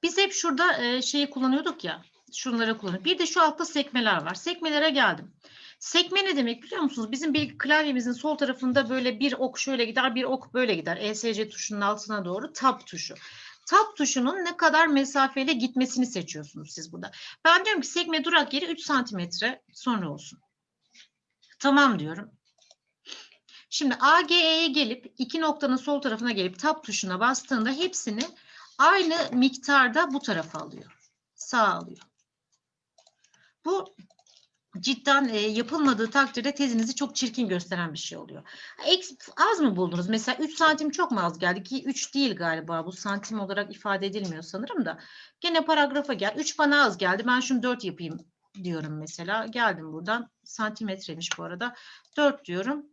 Biz hep şurada e, şeyi kullanıyorduk ya. Şunları kullanıyorduk. Bir de şu altta sekmeler var. Sekmelere geldim. Sekme ne demek biliyor musunuz? Bizim bir klavyemizin sol tarafında böyle bir ok şöyle gider, bir ok böyle gider. ESC tuşunun altına doğru tab tuşu. Tab tuşunun ne kadar mesafeyle gitmesini seçiyorsunuz siz burada. Ben diyorum ki sekme durak yeri 3 santimetre sonra olsun. Tamam diyorum. Şimdi AGE'ye gelip iki noktanın sol tarafına gelip tab tuşuna bastığında hepsini aynı miktarda bu tarafa alıyor. Sağ alıyor. Bu cidden e, yapılmadığı takdirde tezinizi çok çirkin gösteren bir şey oluyor. Eks, az mı buldunuz? Mesela 3 santim çok mu az geldi ki 3 değil galiba bu santim olarak ifade edilmiyor sanırım da. Gene paragrafa gel. 3 bana az geldi. Ben şunu 4 yapayım diyorum mesela. Geldim buradan. Santimetreymiş bu arada. 4 diyorum.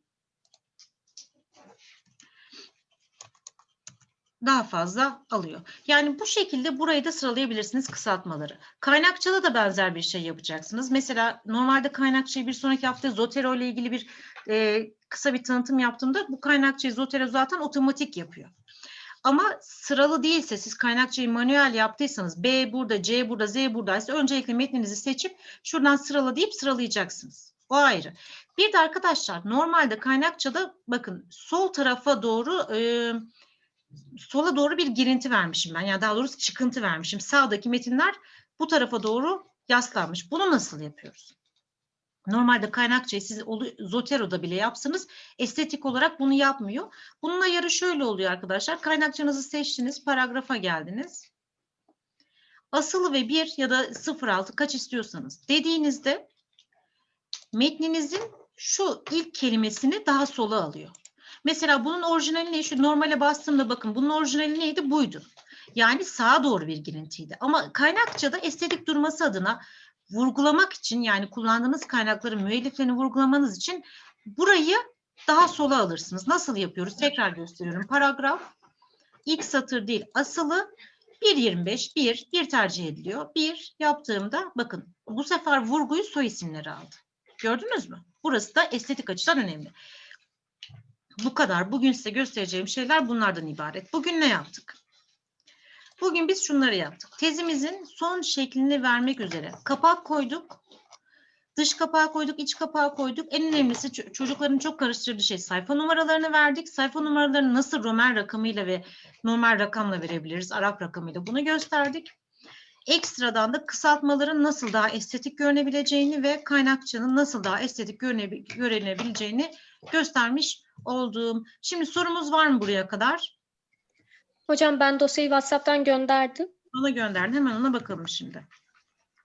Daha fazla alıyor. Yani bu şekilde burayı da sıralayabilirsiniz kısaltmaları. Kaynakçada da benzer bir şey yapacaksınız. Mesela normalde kaynakçayı bir sonraki hafta Zotero ile ilgili bir e, kısa bir tanıtım yaptığımda bu kaynakçayı Zotero zaten otomatik yapıyor. Ama sıralı değilse siz kaynakçayı manuel yaptıysanız B burada, C burada, Z buradaysa öncelikle metninizi seçip şuradan sırala deyip sıralayacaksınız. O ayrı. Bir de arkadaşlar normalde kaynakçada bakın sol tarafa doğru e, sola doğru bir girinti vermişim ben. Yani daha doğrusu çıkıntı vermişim. Sağdaki metinler bu tarafa doğru yaslanmış. Bunu nasıl yapıyoruz? Normalde kaynakçayı siz Zotero'da bile yapsanız estetik olarak bunu yapmıyor. Bunun ayarı şöyle oluyor arkadaşlar. Kaynakçanızı seçtiniz, paragrafa geldiniz. Asılı ve 1 ya da 06 kaç istiyorsanız dediğinizde metninizin şu ilk kelimesini daha sola alıyor. Mesela bunun orijinali ne? Şu normale bastığımda bakın bunun orijinali neydi? Buydu. Yani sağa doğru bir girintiydi. Ama kaynakçada estetik durması adına vurgulamak için yani kullandığınız kaynakların müelliflerini vurgulamanız için burayı daha sola alırsınız. Nasıl yapıyoruz? Tekrar gösteriyorum. Paragraf ilk satır değil asılı 1.25 1 1 tercih ediliyor. 1 yaptığımda bakın bu sefer vurguyu soy isimleri aldı. Gördünüz mü? Burası da estetik açıdan önemli. Bu kadar. Bugün size göstereceğim şeyler bunlardan ibaret. Bugün ne yaptık? Bugün biz şunları yaptık. Tezimizin son şeklini vermek üzere kapak koyduk. Dış kapağı koyduk, iç kapağı koyduk. En önemlisi ço- çocukların çok karıştırdığı şey sayfa numaralarını verdik. Sayfa numaralarını nasıl Roman rakamıyla ve normal rakamla verebiliriz, Arap rakamıyla bunu gösterdik. Ekstradan da kısaltmaların nasıl daha estetik görünebileceğini ve kaynakçanın nasıl daha estetik görünebi- görünebileceğini göstermiş Oldum. Şimdi sorumuz var mı buraya kadar? Hocam ben dosyayı WhatsApp'tan gönderdim. Bana gönderdin. Hemen ona bakalım şimdi.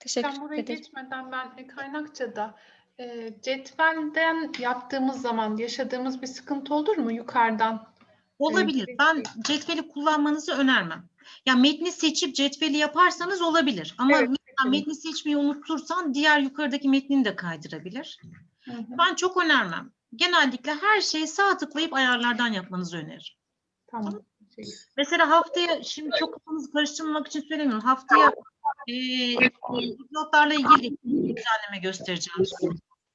Teşekkür Ben buraya ederim. geçmeden ben e, kaynakçada e, cetvelden yaptığımız zaman yaşadığımız bir sıkıntı olur mu yukarıdan? Olabilir. Evet. Ben cetveli kullanmanızı önermem. Ya metni seçip cetveli yaparsanız olabilir. Ama Evet, mesela evet. metni seçmeyi unutursan diğer yukarıdaki metnini de kaydırabilir. Hı hı, Ben çok önermem. Genellikle her şeyi sağ tıklayıp ayarlardan yapmanızı öneririm. Tamam. Şey, Mesela haftaya şimdi çok kafanızı karıştırmamak için söylemiyorum. Haftaya e, dipnotlarla ilgili düzenleme göstereceğim.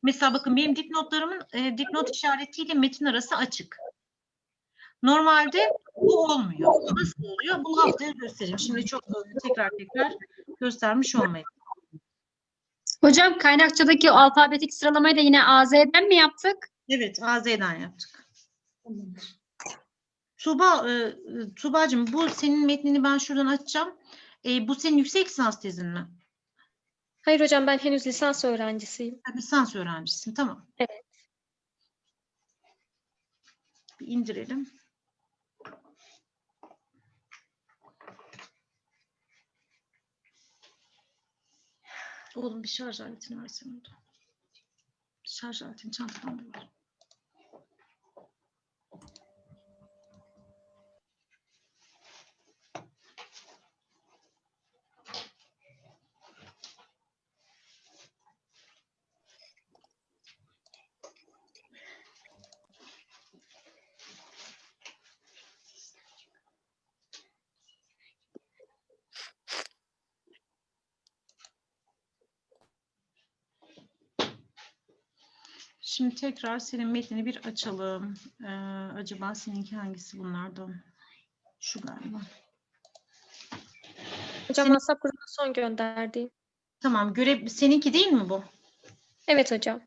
Mesela bakın benim dipnotlarımın e, dipnot işaretiyle metin arası açık. Normalde bu olmuyor. Nasıl oluyor? Bunu haftaya göstereyim. Şimdi çok tekrar tekrar göstermiş olmayayım. Hocam kaynakçadaki alfabetik sıralamayı da yine AZ'den mi yaptık? Evet, AZ'den yaptık. tamamdır. Tuğba, e, e, Tuğba'cığım bu senin metnini ben şuradan açacağım. E, bu senin yüksek lisans tezin mi? Hayır hocam ben henüz lisans öğrencisiyim. Ha, Lisans öğrencisin, tamam. Evet. Bir indirelim. Oğlum bir şarj aletini versene orada. Şarj aletini çantadan bul. Şimdi tekrar senin metnini bir açalım. Ee, acaba seninki hangisi bunlardan? Şu galiba. Hocam Senin- WhatsApp grubuna son gönderdiğim. Tamam, görev seninki değil mi bu? Evet hocam.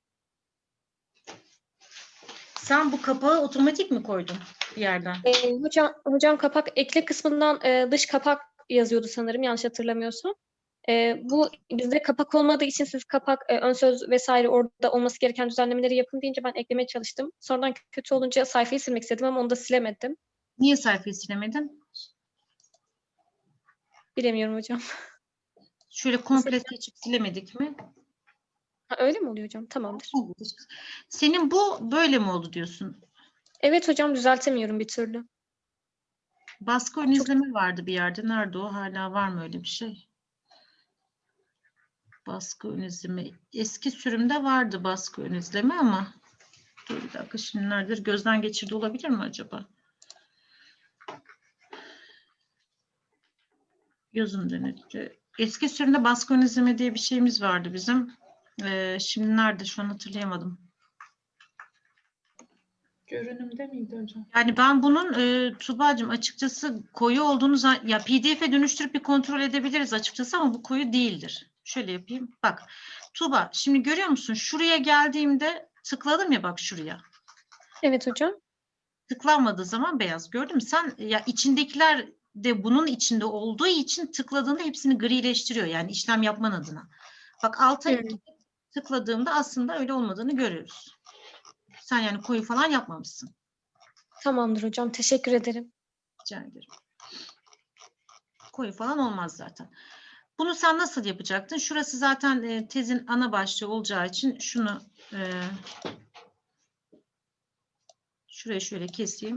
Sen bu kapağı otomatik mi koydun bir yerden? Ee, hocam, hocam kapak ekle kısmından e, dış kapak yazıyordu sanırım yanlış hatırlamıyorsam. E, bu bizde kapak olmadığı için siz kapak, e, ön söz vesaire orada olması gereken düzenlemeleri yapın deyince ben eklemeye çalıştım. Sonradan kötü olunca sayfayı silmek istedim ama onu da silemedim. Niye sayfayı silemedin? Bilemiyorum hocam. [laughs] Şöyle komple seçip silemedik mi? Ha, öyle mi oluyor hocam? Tamamdır. Senin bu böyle mi oldu diyorsun? Evet hocam düzeltemiyorum bir türlü. Baskı ön izleme vardı bir yerde. Nerede o? Hala var mı öyle bir şey? Baskı ön izleme. Eski sürümde vardı baskı ön izleme ama dur bir dakika şimdi neredir? Gözden geçirdi olabilir mi acaba? Gözüm denetli. Eski sürümde baskı ön izleme diye bir şeyimiz vardı bizim. Ee, şimdi nerede? Şu an hatırlayamadım. Görünümde miydi hocam? Yani ben bunun e, Tuba'cığım açıkçası koyu olduğunu ya PDF'e dönüştürüp bir kontrol edebiliriz açıkçası ama bu koyu değildir. Şöyle yapayım. Bak Tuba şimdi görüyor musun? Şuraya geldiğimde tıkladım ya bak şuraya. Evet hocam. Tıklanmadığı zaman beyaz. Gördün mü? Sen ya içindekiler de bunun içinde olduğu için tıkladığında hepsini grileştiriyor. Yani işlem yapman adına. Bak alta Hı. tıkladığımda aslında öyle olmadığını görüyoruz. Sen yani koyu falan yapmamışsın. Tamamdır hocam. Teşekkür ederim. Rica ederim. Koyu falan olmaz zaten. Bunu sen nasıl yapacaktın? Şurası zaten e, tezin ana başlığı olacağı için şunu e, şuraya şöyle keseyim.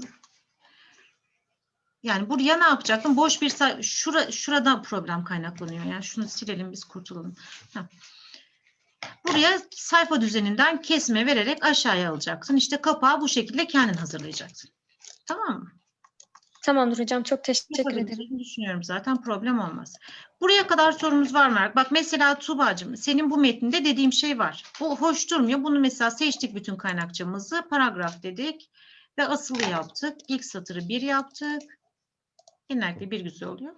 Yani buraya ne yapacaktım? Boş bir say şura şurada problem kaynaklanıyor. Yani şunu silelim biz kurtulalım. Heh. Buraya sayfa düzeninden kesme vererek aşağıya alacaksın. İşte kapağı bu şekilde kendin hazırlayacaksın. Tamam mı? Tamamdır hocam. Çok teşekkür ederim. Düşünüyorum zaten problem olmaz. Buraya kadar sorumuz var mı? Bak mesela Tuğba'cığım senin bu metninde dediğim şey var. Bu hoş durmuyor. Bunu mesela seçtik bütün kaynakçamızı. Paragraf dedik ve asılı yaptık. İlk satırı bir yaptık. Genellikle bir güzel oluyor.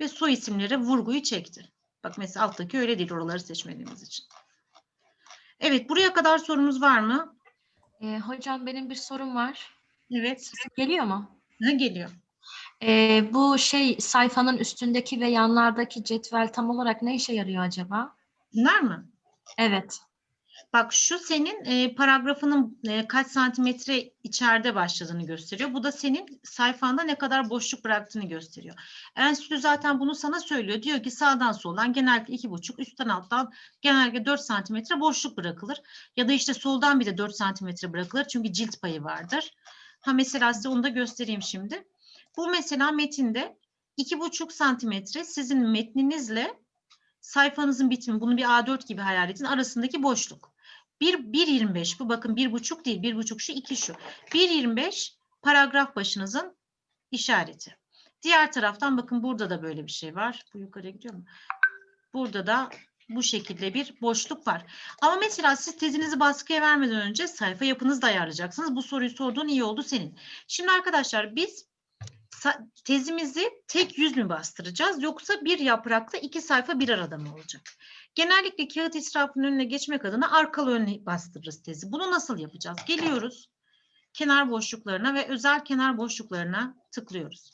Ve soy isimleri vurguyu çekti. Bak mesela alttaki öyle değil oraları seçmediğimiz için. Evet buraya kadar sorumuz var mı? Ee, hocam benim bir sorum var. Evet. Geliyor mu? Ne geliyor? Ee, bu şey sayfanın üstündeki ve yanlardaki cetvel tam olarak ne işe yarıyor acaba? Bunlar mı? Evet. Bak şu senin e, paragrafının e, kaç santimetre içeride başladığını gösteriyor. Bu da senin sayfanda ne kadar boşluk bıraktığını gösteriyor. Enstitü zaten bunu sana söylüyor. Diyor ki sağdan soldan genellikle iki buçuk, üstten alttan genellikle 4 santimetre boşluk bırakılır. Ya da işte soldan bir de 4 santimetre bırakılır. Çünkü cilt payı vardır. Ha mesela size onu da göstereyim şimdi. Bu mesela metinde iki buçuk santimetre sizin metninizle sayfanızın bitimi, bunu bir A4 gibi hayal edin, arasındaki boşluk. 1, 1.25 bu bakın bir buçuk değil, bir buçuk şu, iki şu. 1.25 paragraf başınızın işareti. Diğer taraftan bakın burada da böyle bir şey var. Bu yukarıya gidiyor mu? Burada da bu şekilde bir boşluk var. Ama mesela siz tezinizi baskıya vermeden önce sayfa yapınızı da ayarlayacaksınız. Bu soruyu sorduğun iyi oldu senin. Şimdi arkadaşlar biz tezimizi tek yüz mü bastıracağız yoksa bir yaprakta iki sayfa bir arada mı olacak? Genellikle kağıt israfının önüne geçmek adına arkalı önüne bastırırız tezi. Bunu nasıl yapacağız? Geliyoruz kenar boşluklarına ve özel kenar boşluklarına tıklıyoruz.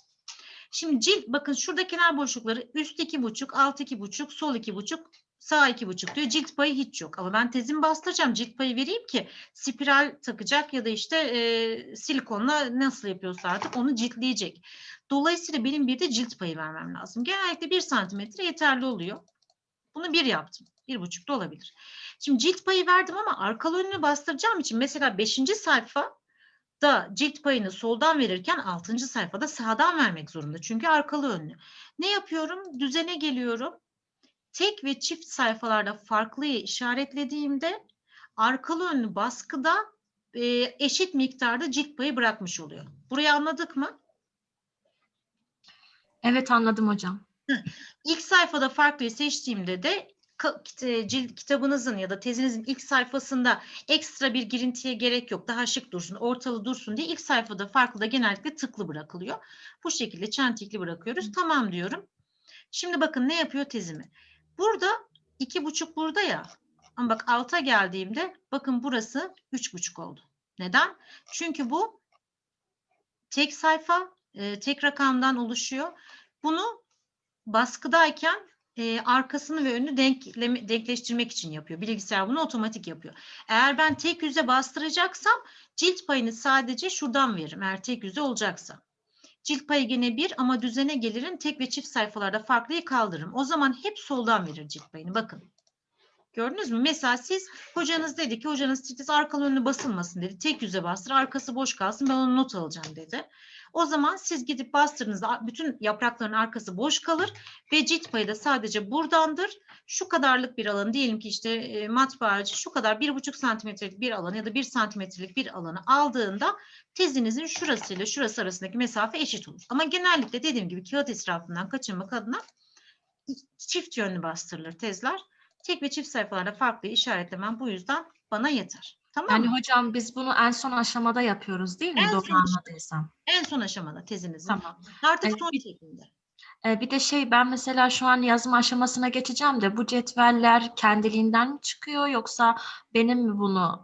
Şimdi cilt bakın şurada kenar boşlukları üst iki buçuk, alt iki buçuk, sol iki buçuk, sağ iki buçuk diyor. Cilt payı hiç yok. Ama ben tezimi bastıracağım. Cilt payı vereyim ki spiral takacak ya da işte e, silikonla nasıl yapıyorsa artık onu ciltleyecek. Dolayısıyla benim bir de cilt payı vermem lazım. Genellikle bir santimetre yeterli oluyor. Bunu bir yaptım. Bir buçuk da olabilir. Şimdi cilt payı verdim ama arkalı önünü bastıracağım için mesela beşinci sayfa da cilt payını soldan verirken 6. sayfada sağdan vermek zorunda. Çünkü arkalı önlü. Ne yapıyorum? Düzene geliyorum. Tek ve çift sayfalarda farklıyı işaretlediğimde arkalı önlü baskıda e, eşit miktarda cilt payı bırakmış oluyor. Burayı anladık mı? Evet anladım hocam. İlk sayfada farklıyı seçtiğimde de e, cilt kitabınızın ya da tezinizin ilk sayfasında ekstra bir girintiye gerek yok. Daha şık dursun, ortalı dursun diye ilk sayfada farklı da genellikle tıklı bırakılıyor. Bu şekilde çentikli bırakıyoruz. Tamam diyorum. Şimdi bakın ne yapıyor tezimi. Burada iki buçuk burada ya. Ama bak alta geldiğimde bakın burası üç buçuk oldu. Neden? Çünkü bu tek sayfa, e, tek rakamdan oluşuyor. Bunu baskıdayken e, arkasını ve önünü denkleme, denkleştirmek için yapıyor. Bilgisayar bunu otomatik yapıyor. Eğer ben tek yüze bastıracaksam cilt payını sadece şuradan veririm. Eğer tek yüze olacaksa. Cilt payı gene bir ama düzene gelirim. Tek ve çift sayfalarda farklıyı kaldırırım. O zaman hep soldan verir cilt payını. Bakın. Gördünüz mü? Mesela siz hocanız dedi ki hocanız titiz arkalı önlü basılmasın dedi. Tek yüze bastır arkası boş kalsın ben onu not alacağım dedi. O zaman siz gidip bastırdığınızda bütün yaprakların arkası boş kalır ve cilt payı da sadece buradandır. Şu kadarlık bir alan diyelim ki işte e, matbaacı şu kadar bir buçuk santimetrelik bir alanı ya da bir santimetrelik bir alanı aldığında tezinizin şurasıyla şurası arasındaki mesafe eşit olur. Ama genellikle dediğim gibi kağıt israfından kaçınmak adına çift yönlü bastırılır tezler. Tek ve çift sayfalarda farklı işaretlemem bu yüzden bana yeter. Tamam Yani mı? hocam biz bunu en son aşamada yapıyoruz değil mi? En Doğru son- anladıysam. En son aşamada tezinizin. Tamam. Artık Evet. son şeklinde. Ee, bir de şey ben mesela şu an yazım aşamasına geçeceğim de bu cetveller kendiliğinden mi çıkıyor yoksa benim mi bunu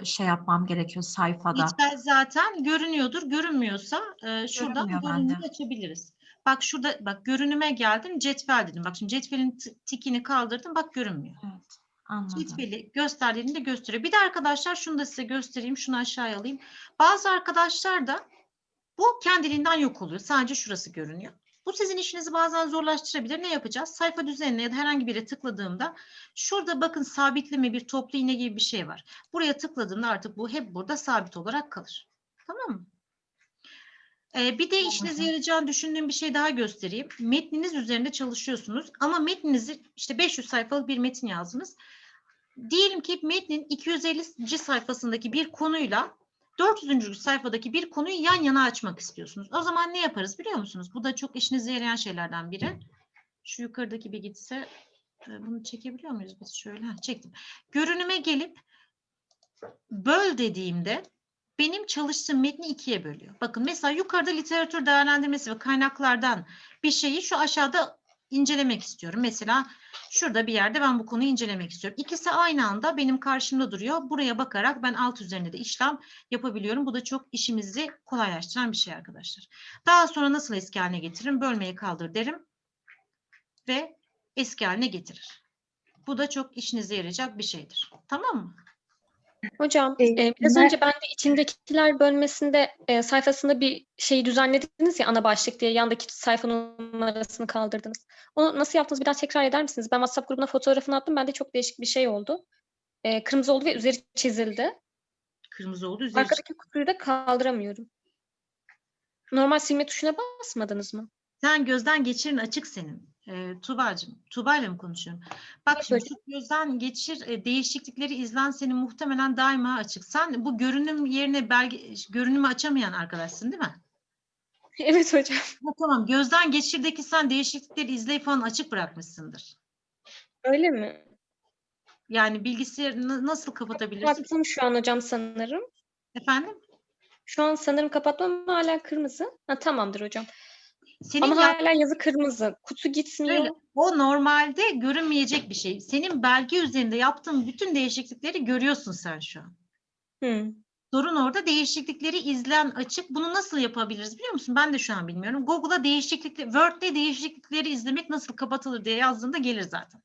e, şey yapmam gerekiyor sayfada? Cetvel zaten görünüyordur. Görünmüyorsa e, şuradan Görünmüyor görünümü açabiliriz. Bak şurada bak görünüme geldim cetvel dedim. Bak şimdi cetvelin tikini kaldırdım bak görünmüyor. Evet, anladım. Cetveli gösterdiğinde gösteriyor. Bir de arkadaşlar şunu da size göstereyim. Şunu aşağıya alayım. Bazı arkadaşlar da bu kendiliğinden yok oluyor. Sadece şurası görünüyor. Bu sizin işinizi bazen zorlaştırabilir. Ne yapacağız? Sayfa düzenine ya da herhangi bir yere tıkladığımda şurada bakın sabitleme bir toplu iğne gibi bir şey var. Buraya tıkladığımda artık bu hep burada sabit olarak kalır. Tamam mı? Ee, bir de işinize yarayacağını düşündüğüm bir şey daha göstereyim. Metniniz üzerinde çalışıyorsunuz ama metninizi işte 500 sayfalık bir metin yazdınız. Diyelim ki metnin 250. sayfasındaki bir konuyla 400. sayfadaki bir konuyu yan yana açmak istiyorsunuz. O zaman ne yaparız biliyor musunuz? Bu da çok işinize yarayan şeylerden biri. Şu yukarıdaki bir gitse e, bunu çekebiliyor muyuz biz şöyle? Ha, çektim. Görünüme gelip böl dediğimde benim çalıştığım metni ikiye bölüyor. Bakın mesela yukarıda literatür değerlendirmesi ve kaynaklardan bir şeyi şu aşağıda incelemek istiyorum. Mesela şurada bir yerde ben bu konuyu incelemek istiyorum. İkisi aynı anda benim karşımda duruyor. Buraya bakarak ben alt üzerinde de işlem yapabiliyorum. Bu da çok işimizi kolaylaştıran bir şey arkadaşlar. Daha sonra nasıl eski haline getiririm? Bölmeyi kaldır derim ve eski haline getirir. Bu da çok işinize yarayacak bir şeydir. Tamam mı? Hocam, E, e, biraz ben- önce ben de içindekiler bölmesinde e, sayfasında bir şey düzenlediniz ya ana başlık diye yandaki sayfa numarasını kaldırdınız. Onu nasıl yaptınız bir daha tekrar eder misiniz? Ben WhatsApp grubuna fotoğrafını attım. Bende çok değişik bir şey oldu. E, kırmızı oldu ve üzeri çizildi. Kırmızı oldu. Üzeri Arkadaki kutuyu da kaldıramıyorum. Normal silme tuşuna basmadınız mı? Sen gözden geçirin açık senin. Ee, Tuğba'cığım. Tuğba'yla mı konuşuyorum? Bak Evet şimdi şu gözden geçir e, değişiklikleri izlen senin muhtemelen daima açık. Sen bu görünüm yerine belge görünümü açamayan arkadaşsın değil mi? [laughs] Evet hocam. Ha, tamam. Gözden geçirdeki sen değişiklikleri izleyip falan açık bırakmışsındır. Öyle mi? Yani bilgisayarı na- nasıl kapatabilirsin? Kapattım şu an hocam sanırım. Efendim? Şu an sanırım kapatmam hala kırmızı. Ha, tamamdır hocam. Senin Ama yap- hala yazı kırmızı. Kutu gitmiyor. O normalde görünmeyecek bir şey. Senin belge üzerinde yaptığın bütün değişiklikleri görüyorsun sen şu an. Hı. Sorun orada değişiklikleri izlen açık. Bunu nasıl yapabiliriz biliyor musun? Ben de şu an bilmiyorum. Google'a değişiklikleri, Word'de değişiklikleri izlemek nasıl kapatılır diye yazdığında gelir zaten.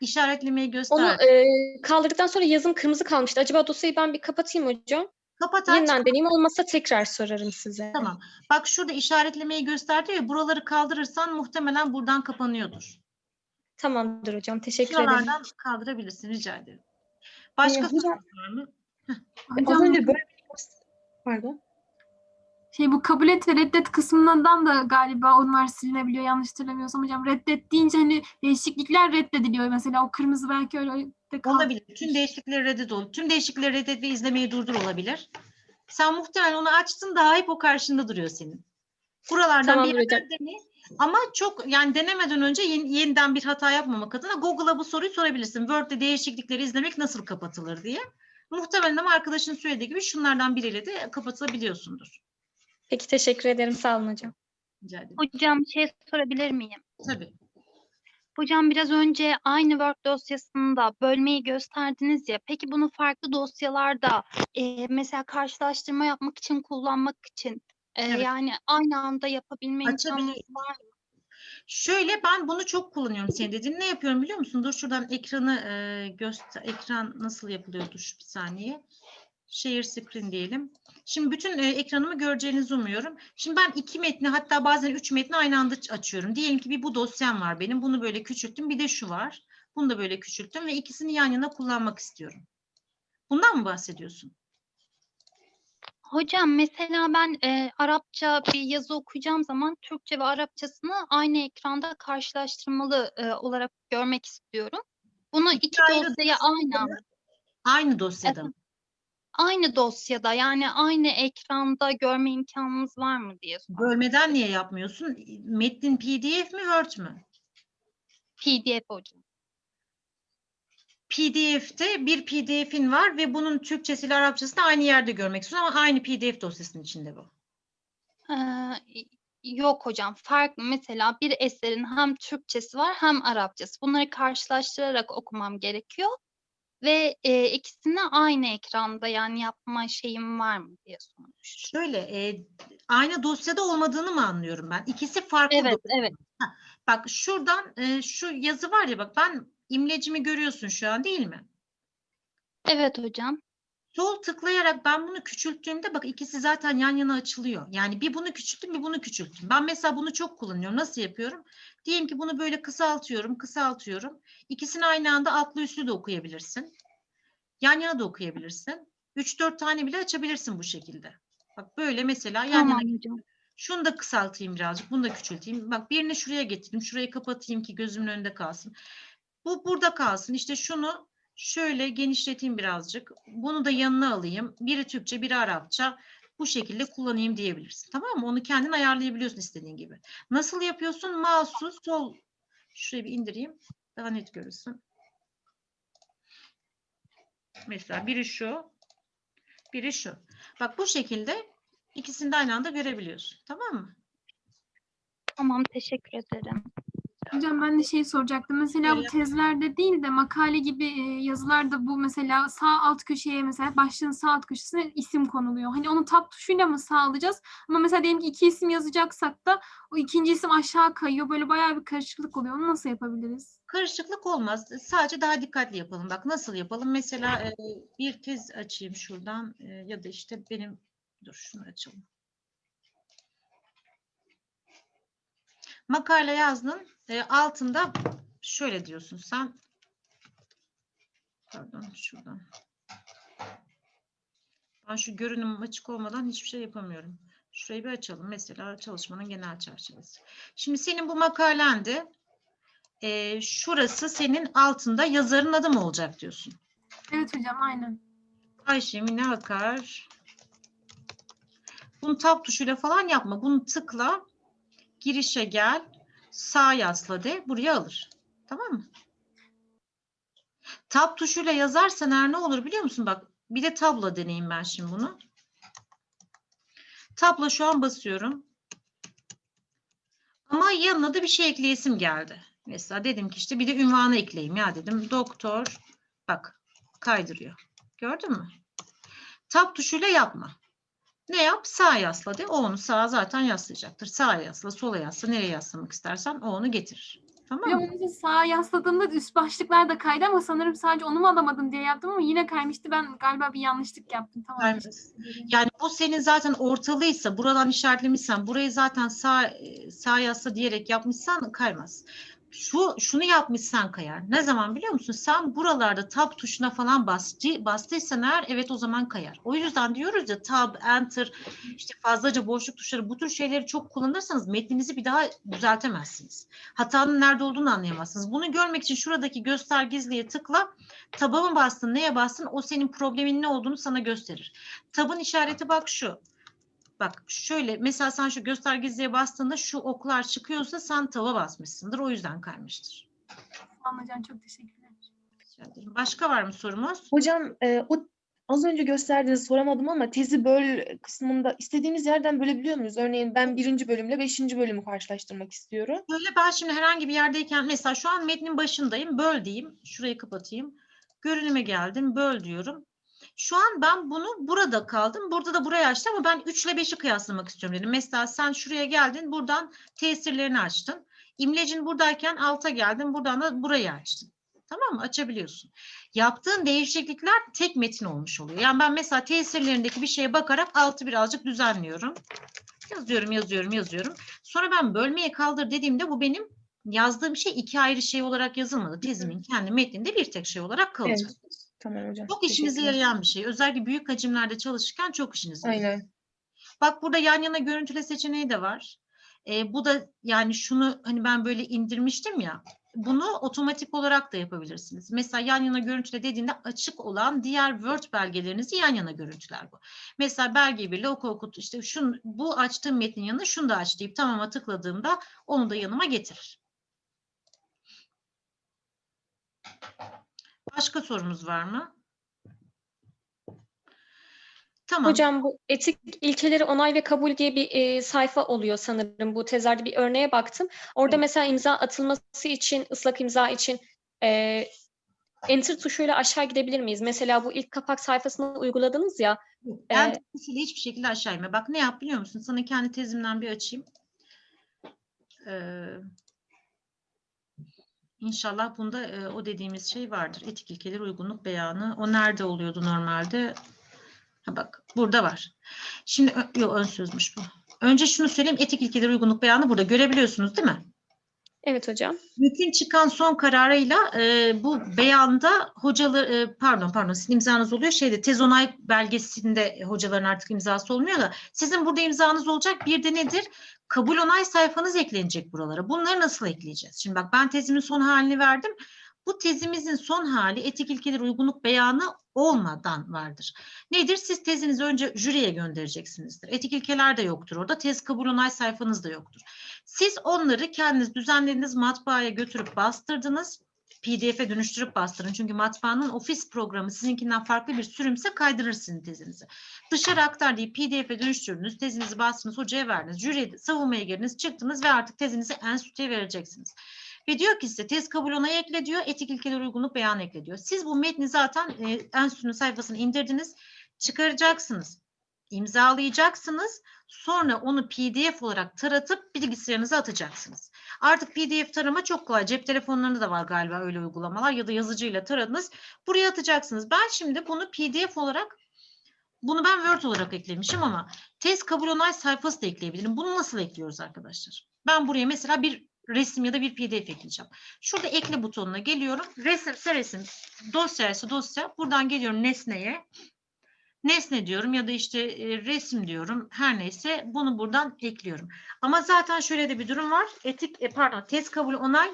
İşaretlemeyi göster. Onu e, kaldırdıktan sonra yazım kırmızı kalmıştı. Acaba dosyayı ben bir kapatayım hocam. Kapat aç. Yeniden deneyeyim olmazsa tekrar sorarım size. Tamam. Bak şurada işaretlemeyi gösterdi ya buraları kaldırırsan muhtemelen buradan kapanıyordur. Tamamdır hocam. Teşekkür ederim. Şuralardan kaldırabilirsin rica ederim. Başka Ee, hocam- sorun var mı? Az Hocam önce böyle pardon. şey bu kabul et ve reddet kısmından da galiba onlar silinebiliyor yanlış hatırlamıyorsam hocam. Reddet deyince hani değişiklikler reddediliyor mesela o kırmızı belki öyle. Olabilir. Tüm değişiklikleri reddet olur. Tüm değişiklikleri reddet ve izlemeyi durdur olabilir. Sen muhtemelen onu açtın daha hep o karşında duruyor senin. Buralardan Tamamdır bir yerden dene. Ama çok yani denemeden önce yeni- yeniden bir hata yapmamak adına Google'a bu soruyu sorabilirsin. Word'de değişiklikleri izlemek nasıl kapatılır diye. Muhtemelen ama arkadaşın söylediği gibi şunlardan biriyle de kapatabiliyorsundur. Peki teşekkür ederim. Sağ olun hocam. Rica ederim. Hocam bir şey sorabilir miyim? Tabii. Hocam biraz önce aynı Word dosyasında bölmeyi gösterdiniz ya. Peki bunu farklı dosyalarda e, mesela karşılaştırma yapmak için kullanmak için e, Evet. yani aynı anda yapabilme Açabilirsin. var mı? Şöyle ben bunu çok kullanıyorum senin dediğin. Ne yapıyorum biliyor musun? Dur şuradan ekranı e, göster. Ekran nasıl yapılıyordu şu bir saniye. Share screen diyelim. Şimdi bütün e, ekranımı göreceğinizi umuyorum. Şimdi ben iki metni hatta bazen üç metni aynı anda açıyorum. Diyelim ki bir bu dosyam var benim. Bunu böyle küçülttüm. Bir de şu var. Bunu da böyle küçülttüm ve ikisini yan yana kullanmak istiyorum. Bundan mı bahsediyorsun? Hocam mesela ben e, Arapça bir yazı okuyacağım zaman Türkçe ve Arapçasını aynı ekranda karşılaştırmalı e, olarak görmek istiyorum. Bunu İki iki ayrı dosyaya aynı anda Aynı dosyada mı? Aynı dosyada yani aynı ekranda görme imkanımız var mı diye sordum. Bölmeden niye yapmıyorsun? Metnin PDF mi Word mü? PDF hocam. PDF'te bir PDF'in var ve bunun Türkçesiyle Arapçasını aynı yerde görmek istiyorsun ama aynı PDF dosyasının içinde bu. Ee, yok hocam farklı mesela bir eserin hem Türkçesi var hem Arapçası. Bunları karşılaştırarak okumam gerekiyor ve e, ikisini aynı ekranda yani yapma şeyim var mı diye sormuş. Şöyle e, aynı dosyada olmadığını mı anlıyorum ben? İkisi farklı. Evet dosya. evet Bak şuradan e, şu yazı var ya bak ben imlecimi görüyorsun şu an değil mi? evet hocam. Sol tıklayarak ben bunu küçülttüğümde bak ikisi zaten yan yana açılıyor. Yani bir bunu küçülttüm bir bunu küçülttüm. Ben mesela bunu çok kullanıyorum. Nasıl yapıyorum? Diyelim ki bunu böyle kısaltıyorum, kısaltıyorum. İkisini aynı anda altlı üstlü de okuyabilirsin. Yan yana da okuyabilirsin. 3-4 tane bile açabilirsin bu şekilde. Bak böyle mesela yan Tamam yana hocam. Şunu da kısaltayım birazcık. Bunu da küçülteyim. Bak birini şuraya getireyim. Şurayı kapatayım ki gözümün önünde kalsın. Bu burada kalsın. İşte şunu şöyle genişleteyim birazcık. Bunu da yanına alayım. Biri Türkçe, biri Arapça. Bu şekilde kullanayım diyebilirsin. Tamam mı? Onu kendin ayarlayabiliyorsun istediğin gibi. Nasıl yapıyorsun? Mouse'u sol. Şurayı bir indireyim. Daha net görürsün. Mesela biri şu. Biri şu. Bak bu şekilde ikisini de aynı anda görebiliyorsun. Tamam mı? Tamam teşekkür ederim. Hocam ben de şey soracaktım. Mesela bu tezlerde değil de makale gibi e, yazılarda bu mesela sağ alt köşeye mesela başlığın sağ alt köşesine isim konuluyor. Hani onu tab tuşuyla mı sağlayacağız? Ama mesela diyelim ki iki isim yazacaksak da o ikinci isim aşağı kayıyor. Böyle bayağı bir karışıklık oluyor. Onu nasıl yapabiliriz? Karışıklık olmaz. Sadece daha dikkatli yapalım. Bak nasıl yapalım? Mesela e, bir tez açayım şuradan e, ya da işte benim dur şunu açalım. Makale yazdın. E, altında şöyle diyorsun sen. Pardon şuradan. Ben şu görünüm açık olmadan hiçbir şey yapamıyorum. Şurayı bir açalım. Mesela çalışmanın genel çerçevesi. Şimdi senin bu makalende e, şurası senin altında yazarın adı mı olacak diyorsun. Evet hocam aynen. Ayşe Mine Akar. Bunu tab tuşuyla falan yapma. Bunu tıkla. Girişe gel. Sağ yasla de. Buraya alır. Tamam mı? Tab tuşuyla yazarsan eğer ne olur biliyor musun? Bak bir de tabla deneyeyim ben şimdi bunu. Tabla şu an basıyorum. Ama yanına da bir şey ekleyesim geldi. Mesela dedim ki işte bir de ünvanı ekleyeyim ya dedim. Doktor bak kaydırıyor. Gördün mü? Tab tuşuyla yapma. Ne yap? Sağ yasla de. O onu sağa zaten yaslayacaktır. Sağa yasla, sola yasla. Nereye yaslamak istersen o onu getirir. Tamam mı? için sağa yasladığımda üst başlıklar da kaydı ama sanırım sadece onu mu alamadım diye yaptım ama yine kaymıştı. Ben galiba bir yanlışlık yaptım. Tamam. Kaymaz. Yani bu senin zaten ortalıysa, buradan işaretlemişsen, burayı zaten sağ e, sağ yasla diyerek yapmışsan kaymaz. Şu şunu yapmışsan kayar. Ne zaman biliyor musun? Sen buralarda tab tuşuna falan bastı, bastıysan eğer evet o zaman kayar. O yüzden diyoruz ya tab, enter, işte fazlaca boşluk tuşları bu tür şeyleri çok kullanırsanız metninizi bir daha düzeltemezsiniz. Hatanın nerede olduğunu anlayamazsınız. Bunu görmek için şuradaki göster gizliye tıkla. Taba mı bastın, neye bastın o senin problemin ne olduğunu sana gösterir. Tabın işareti bak şu. Bak şöyle mesela sen şu göstergezliğe bastığında şu oklar çıkıyorsa sen tava basmışsındır. O yüzden kaymıştır. Tamam hocam çok teşekkürler. Rica ederim. Başka var mı sorumuz? Hocam e, o az önce gösterdiğinizi soramadım ama tezi böl kısmında istediğimiz yerden bölebiliyor muyuz? Örneğin ben birinci bölümle beşinci bölümü karşılaştırmak istiyorum. Böyle ben şimdi herhangi bir yerdeyken mesela şu an metnin başındayım. Böl diyeyim. Şurayı kapatayım. Görünüme geldim. Böl diyorum. Şu an ben bunu burada kaldım. Burada da burayı açtım ama ben 3 ile 5'i kıyaslamak istiyorum dedim. Mesela sen şuraya geldin. Buradan tesirlerini açtın. İmlecin buradayken alta geldin. Buradan da burayı açtın. Tamam mı? Açabiliyorsun. Yaptığın değişiklikler tek metin olmuş oluyor. Yani ben mesela tesirlerindeki bir şeye bakarak altı birazcık düzenliyorum. Yazıyorum, yazıyorum, yazıyorum. Sonra ben bölmeye kaldır dediğimde bu benim yazdığım şey iki ayrı şey olarak yazılmadı. Tezimin kendi metninde bir tek şey olarak kalacak. Tamam hocam. Çok işinize yarayan bir şey. Özellikle büyük hacimlerde çalışırken çok işinize yarıyor. Aynen. Bak burada yan yana görüntüle seçeneği de var. Ee, bu da yani şunu hani ben böyle indirmiştim ya. Bunu otomatik olarak da yapabilirsiniz. Mesela yan yana görüntüle dediğinde açık olan diğer Word belgelerinizi yan yana görüntüler bu. Mesela belge birle oku okut işte şun, bu açtığım metnin yanına şunu da aç deyip tamama tıkladığımda onu da yanıma getirir. Başka sorumuz var mı? Tamam. Hocam bu etik ilkeleri onay ve kabul diye bir e, sayfa oluyor sanırım. Bu tezlerde bir örneğe baktım. Orada Evet. mesela imza atılması için, ıslak imza için e, enter tuşuyla aşağı gidebilir miyiz? Mesela bu ilk kapak sayfasını uyguladınız ya. Ben Ee, tezisiyle hiçbir şekilde aşağı inme. Bak ne yap biliyor musun? Sana kendi tezimden bir açayım. Ee, İnşallah bunda e, o dediğimiz şey vardır. Etik ilkeler uygunluk beyanı. O nerede oluyordu normalde? Ha bak burada var. Şimdi yok ön sözmüş bu. Önce şunu söyleyeyim. Etik ilkeler uygunluk beyanı burada. Görebiliyorsunuz değil mi? Evet hocam. Bütün çıkan son kararıyla e, bu beyanda hocalar e, pardon pardon sizin imzanız oluyor şeyde tez onay belgesinde hocaların artık imzası olmuyor da sizin burada imzanız olacak bir de nedir? Kabul onay sayfanız eklenecek buralara. Bunları nasıl ekleyeceğiz? Şimdi bak ben tezimin son halini verdim. Bu tezimizin son hali etik ilkeler uygunluk beyanı olmadan vardır. Nedir? Siz tezinizi önce jüriye göndereceksinizdir. Etik ilkeler de yoktur orada. Tez kabul onay sayfanız da yoktur. Siz onları kendiniz düzenlediniz, matbaaya götürüp bastırdınız. PDF'e dönüştürüp bastırın. Çünkü matbaanın ofis programı sizinkinden farklı bir sürümse kaydırır sizin tezinizi. Dışarı aktar deyip PDF'e dönüştürdünüz, tezinizi bastınız, hocaya verdiniz, jüriye savunmaya girdiniz, çıktınız ve artık tezinizi enstitüye vereceksiniz. Ve diyor ki size tez kabul onayı ekle diyor, etik ilkeler uygunluk beyanı ekle diyor. Siz bu metni zaten e, enstitünün sayfasına indirdiniz, çıkaracaksınız, imzalayacaksınız, sonra onu PDF olarak taratıp bilgisayarınıza atacaksınız. Artık PDF tarama çok kolay. Cep telefonlarında da var galiba öyle uygulamalar ya da yazıcıyla taradınız. Buraya atacaksınız. Ben şimdi bunu PDF olarak bunu ben Word olarak eklemişim ama test kabul onay sayfası da ekleyebilirim. Bunu nasıl ekliyoruz arkadaşlar? Ben buraya mesela bir resim ya da bir PDF ekleyeceğim. Şurada ekle butonuna geliyorum. Resimse resim, dosya ise dosya. Buradan geliyorum nesneye. Nesne diyorum ya da işte e, resim diyorum. Her neyse bunu buradan ekliyorum. Ama zaten şöyle de bir durum var. Etik, e, pardon, test kabul onay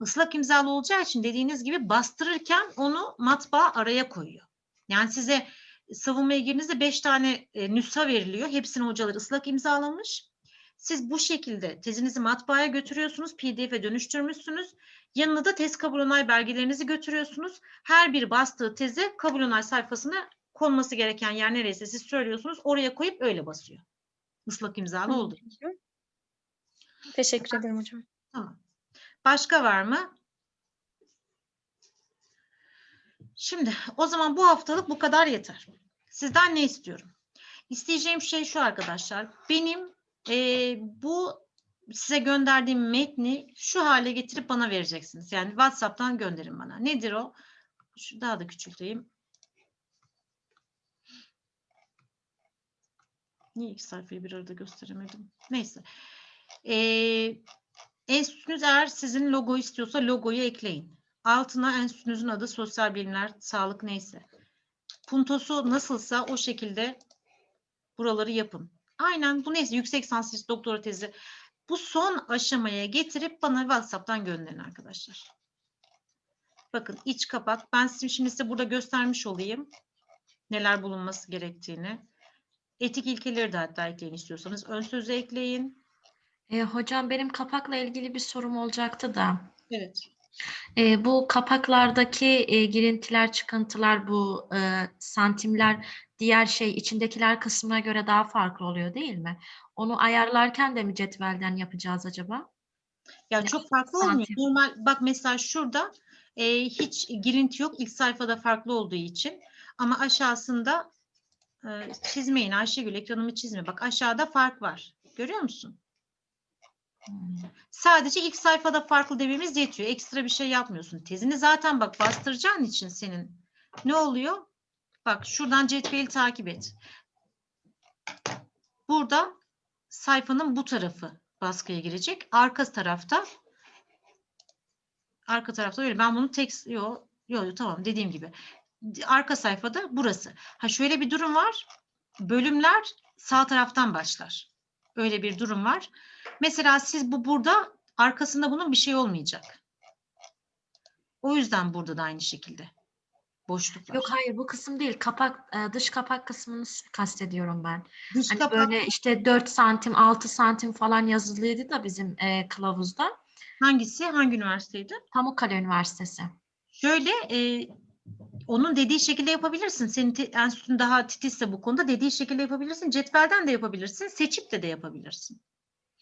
ıslak imzalı olacağı için dediğiniz gibi bastırırken onu matbaa araya koyuyor. Yani size savunmaya girdiğinizde 5 tane e, nüsha veriliyor. Hepsini hocalar ıslak imzalamış. Siz bu şekilde tezinizi matbaaya götürüyorsunuz, PDF'e dönüştürmüşsünüz. Yanına da tez kabul onay belgelerinizi götürüyorsunuz. Her bir bastığı teze kabul onay sayfasına konması gereken yer neresi siz söylüyorsunuz. Oraya koyup öyle basıyor. Islak imzalı oldu. Teşekkür ederim hocam. Tamam. Başka var mı? Şimdi o zaman bu haftalık bu kadar yeter. Sizden ne istiyorum? İsteyeceğim şey şu arkadaşlar. Benim eee, bu size gönderdiğim metni şu hale getirip bana vereceksiniz. Yani WhatsApp'tan gönderin bana. Nedir o? Şu daha da küçülteyim. Niye iki sayfayı bir arada gösteremedim? Neyse. Ee, enstitünüz eğer sizin logo istiyorsa logoyu ekleyin. Altına enstitünüzün adı sosyal bilimler, sağlık neyse. Puntosu nasılsa o şekilde buraları yapın. Aynen bu neyse yüksek lisans doktora tezi. Bu son aşamaya getirip bana WhatsApp'tan gönderin arkadaşlar. Bakın iç kapak. Ben size- şimdi size burada göstermiş olayım. Neler bulunması gerektiğini. Etik ilkeleri de hatta ekleyin istiyorsanız. Ön sözü ekleyin. E, hocam benim kapakla ilgili bir sorum olacaktı da. Evet. E, bu kapaklardaki e, girintiler, çıkıntılar, bu e, santimler diğer şey içindekiler kısmına göre daha farklı oluyor değil mi? Onu ayarlarken de mi cetvelden yapacağız acaba? Ya çok farklı olmuyor. santim. Normal bak mesela şurada e, hiç girinti yok. İlk sayfada farklı olduğu için. Ama aşağısında e, çizmeyin Ayşegül ekranımı çizme. Bak aşağıda fark var. Görüyor musun? Hmm. Sadece ilk sayfada farklı dememiz yetiyor. Ekstra bir şey yapmıyorsun. Tezini zaten bak bastıracağın için senin ne oluyor? Bak şuradan cetveli takip et. Burada sayfanın bu tarafı baskıya girecek. Arka tarafta arka tarafta öyle. Ben bunu tek yo yo tamam dediğim gibi. Arka sayfada burası. Ha şöyle bir durum var. Bölümler sağ taraftan başlar. Öyle bir durum var. Mesela siz bu burada arkasında bunun bir şey olmayacak. O yüzden burada da aynı şekilde boşluk var. Yok hayır bu kısım değil. Kapak e, dış kapak kısmını kastediyorum ben. Dış Hani kapak böyle işte 4 santim, 6 santim falan yazılıydı da bizim e, kılavuzda. hangisi? Hangi üniversiteydi? Pamukkale Üniversitesi. Şöyle e, onun dediği şekilde yapabilirsin. Senin enstitün daha titizse bu konuda dediği şekilde yapabilirsin. Cetvelden de yapabilirsin. Seçip de de yapabilirsin.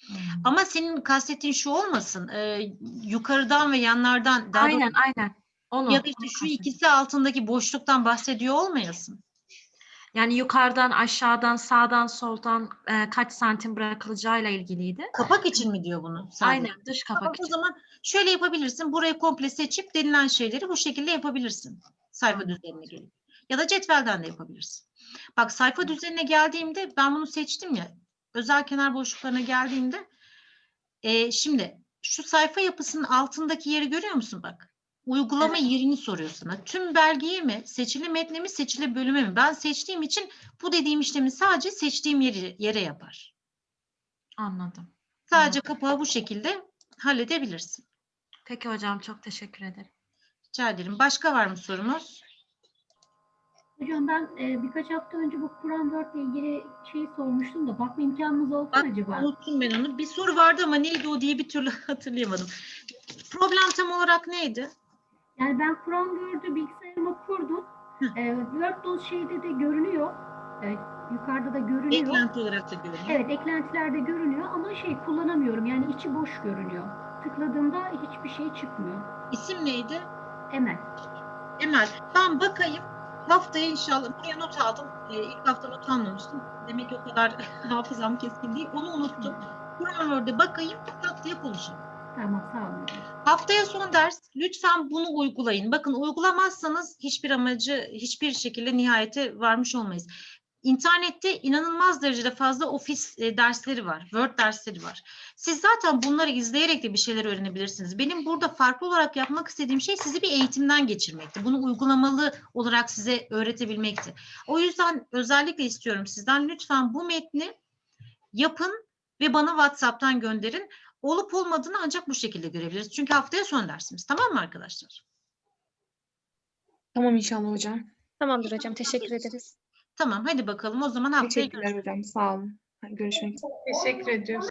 Hmm. Ama senin kastettiğin şu olmasın. e, yukarıdan ve yanlardan daha doğrusu- Aynen aynen. Onu, ya da işte şu ikisi altındaki boşluktan bahsediyor olmayasın. Yani yukarıdan, aşağıdan, sağdan, soldan e, kaç santim bırakılacağıyla ilgiliydi. Kapak için mi diyor bunu? sadece? Aynen dış kapak Tamam, o için. zaman şöyle yapabilirsin. Burayı komple seçip denilen şeyleri bu şekilde yapabilirsin. Sayfa düzenine gelip. Ya da cetvelden de yapabilirsin. Bak sayfa düzenine geldiğimde ben bunu seçtim ya. Özel kenar boşluklarına geldiğimde e, şimdi şu sayfa yapısının altındaki yeri görüyor musun bak? Uygulama yerini soruyor sana. Tüm belgeyi mi, seçili metne mi, seçili bölüme mi? Ben seçtiğim için bu dediğim işlemi sadece seçtiğim yeri, yere yapar. Anladım. Sadece kapağı bu şekilde halledebilirsin. Peki hocam çok teşekkür ederim. Rica ederim. Başka var mı sorumuz? Hocam ben e, birkaç hafta önce bu Kur'an Word ile ilgili şey sormuştum da bakma imkanımız oldu mu acaba? Unuttum ben onu. Bir soru vardı ama neydi o diye bir türlü [laughs] hatırlayamadım. Problem tam olarak neydi? Yani ben Kur'an Word'ü bilgisayarıma kurdum. E, Word doz şeyde de görünüyor. E, yukarıda da görünüyor. Eklenti olarak da görünüyor. Evet eklentilerde görünüyor ama şey kullanamıyorum. Yani içi boş görünüyor. Tıkladığımda hiçbir şey çıkmıyor. İsim neydi? Emel. Emel. Ben bakayım. Haftaya inşallah buraya not aldım. Ee, ilk hafta not almamıştım. Demek ki o kadar [laughs] hafızam keskin değil. Onu unuttum. Kur'an Word'e bakayım. Haftaya konuşalım. Tamam sağ olun. Haftaya son ders. Lütfen bunu uygulayın. Bakın uygulamazsanız hiçbir amacı, hiçbir şekilde nihayete varmış olmayız. İnternette inanılmaz derecede fazla ofis e, dersleri var, Word dersleri var. Siz zaten bunları izleyerek de bir şeyler öğrenebilirsiniz. Benim burada farklı olarak yapmak istediğim şey sizi bir eğitimden geçirmekti. Bunu uygulamalı olarak size öğretebilmekti. O yüzden özellikle istiyorum sizden lütfen bu metni yapın ve bana WhatsApp'tan gönderin. Olup olmadığını ancak bu şekilde görebiliriz. Çünkü haftaya son dersimiz. Tamam mı arkadaşlar? Tamam inşallah hocam. Tamamdır hocam. Teşekkür ederiz. Tamam hadi bakalım o zaman haftaya Teşekkürler hocam. Sağ olun. Görüşmek üzere. Teşekkür ediyoruz.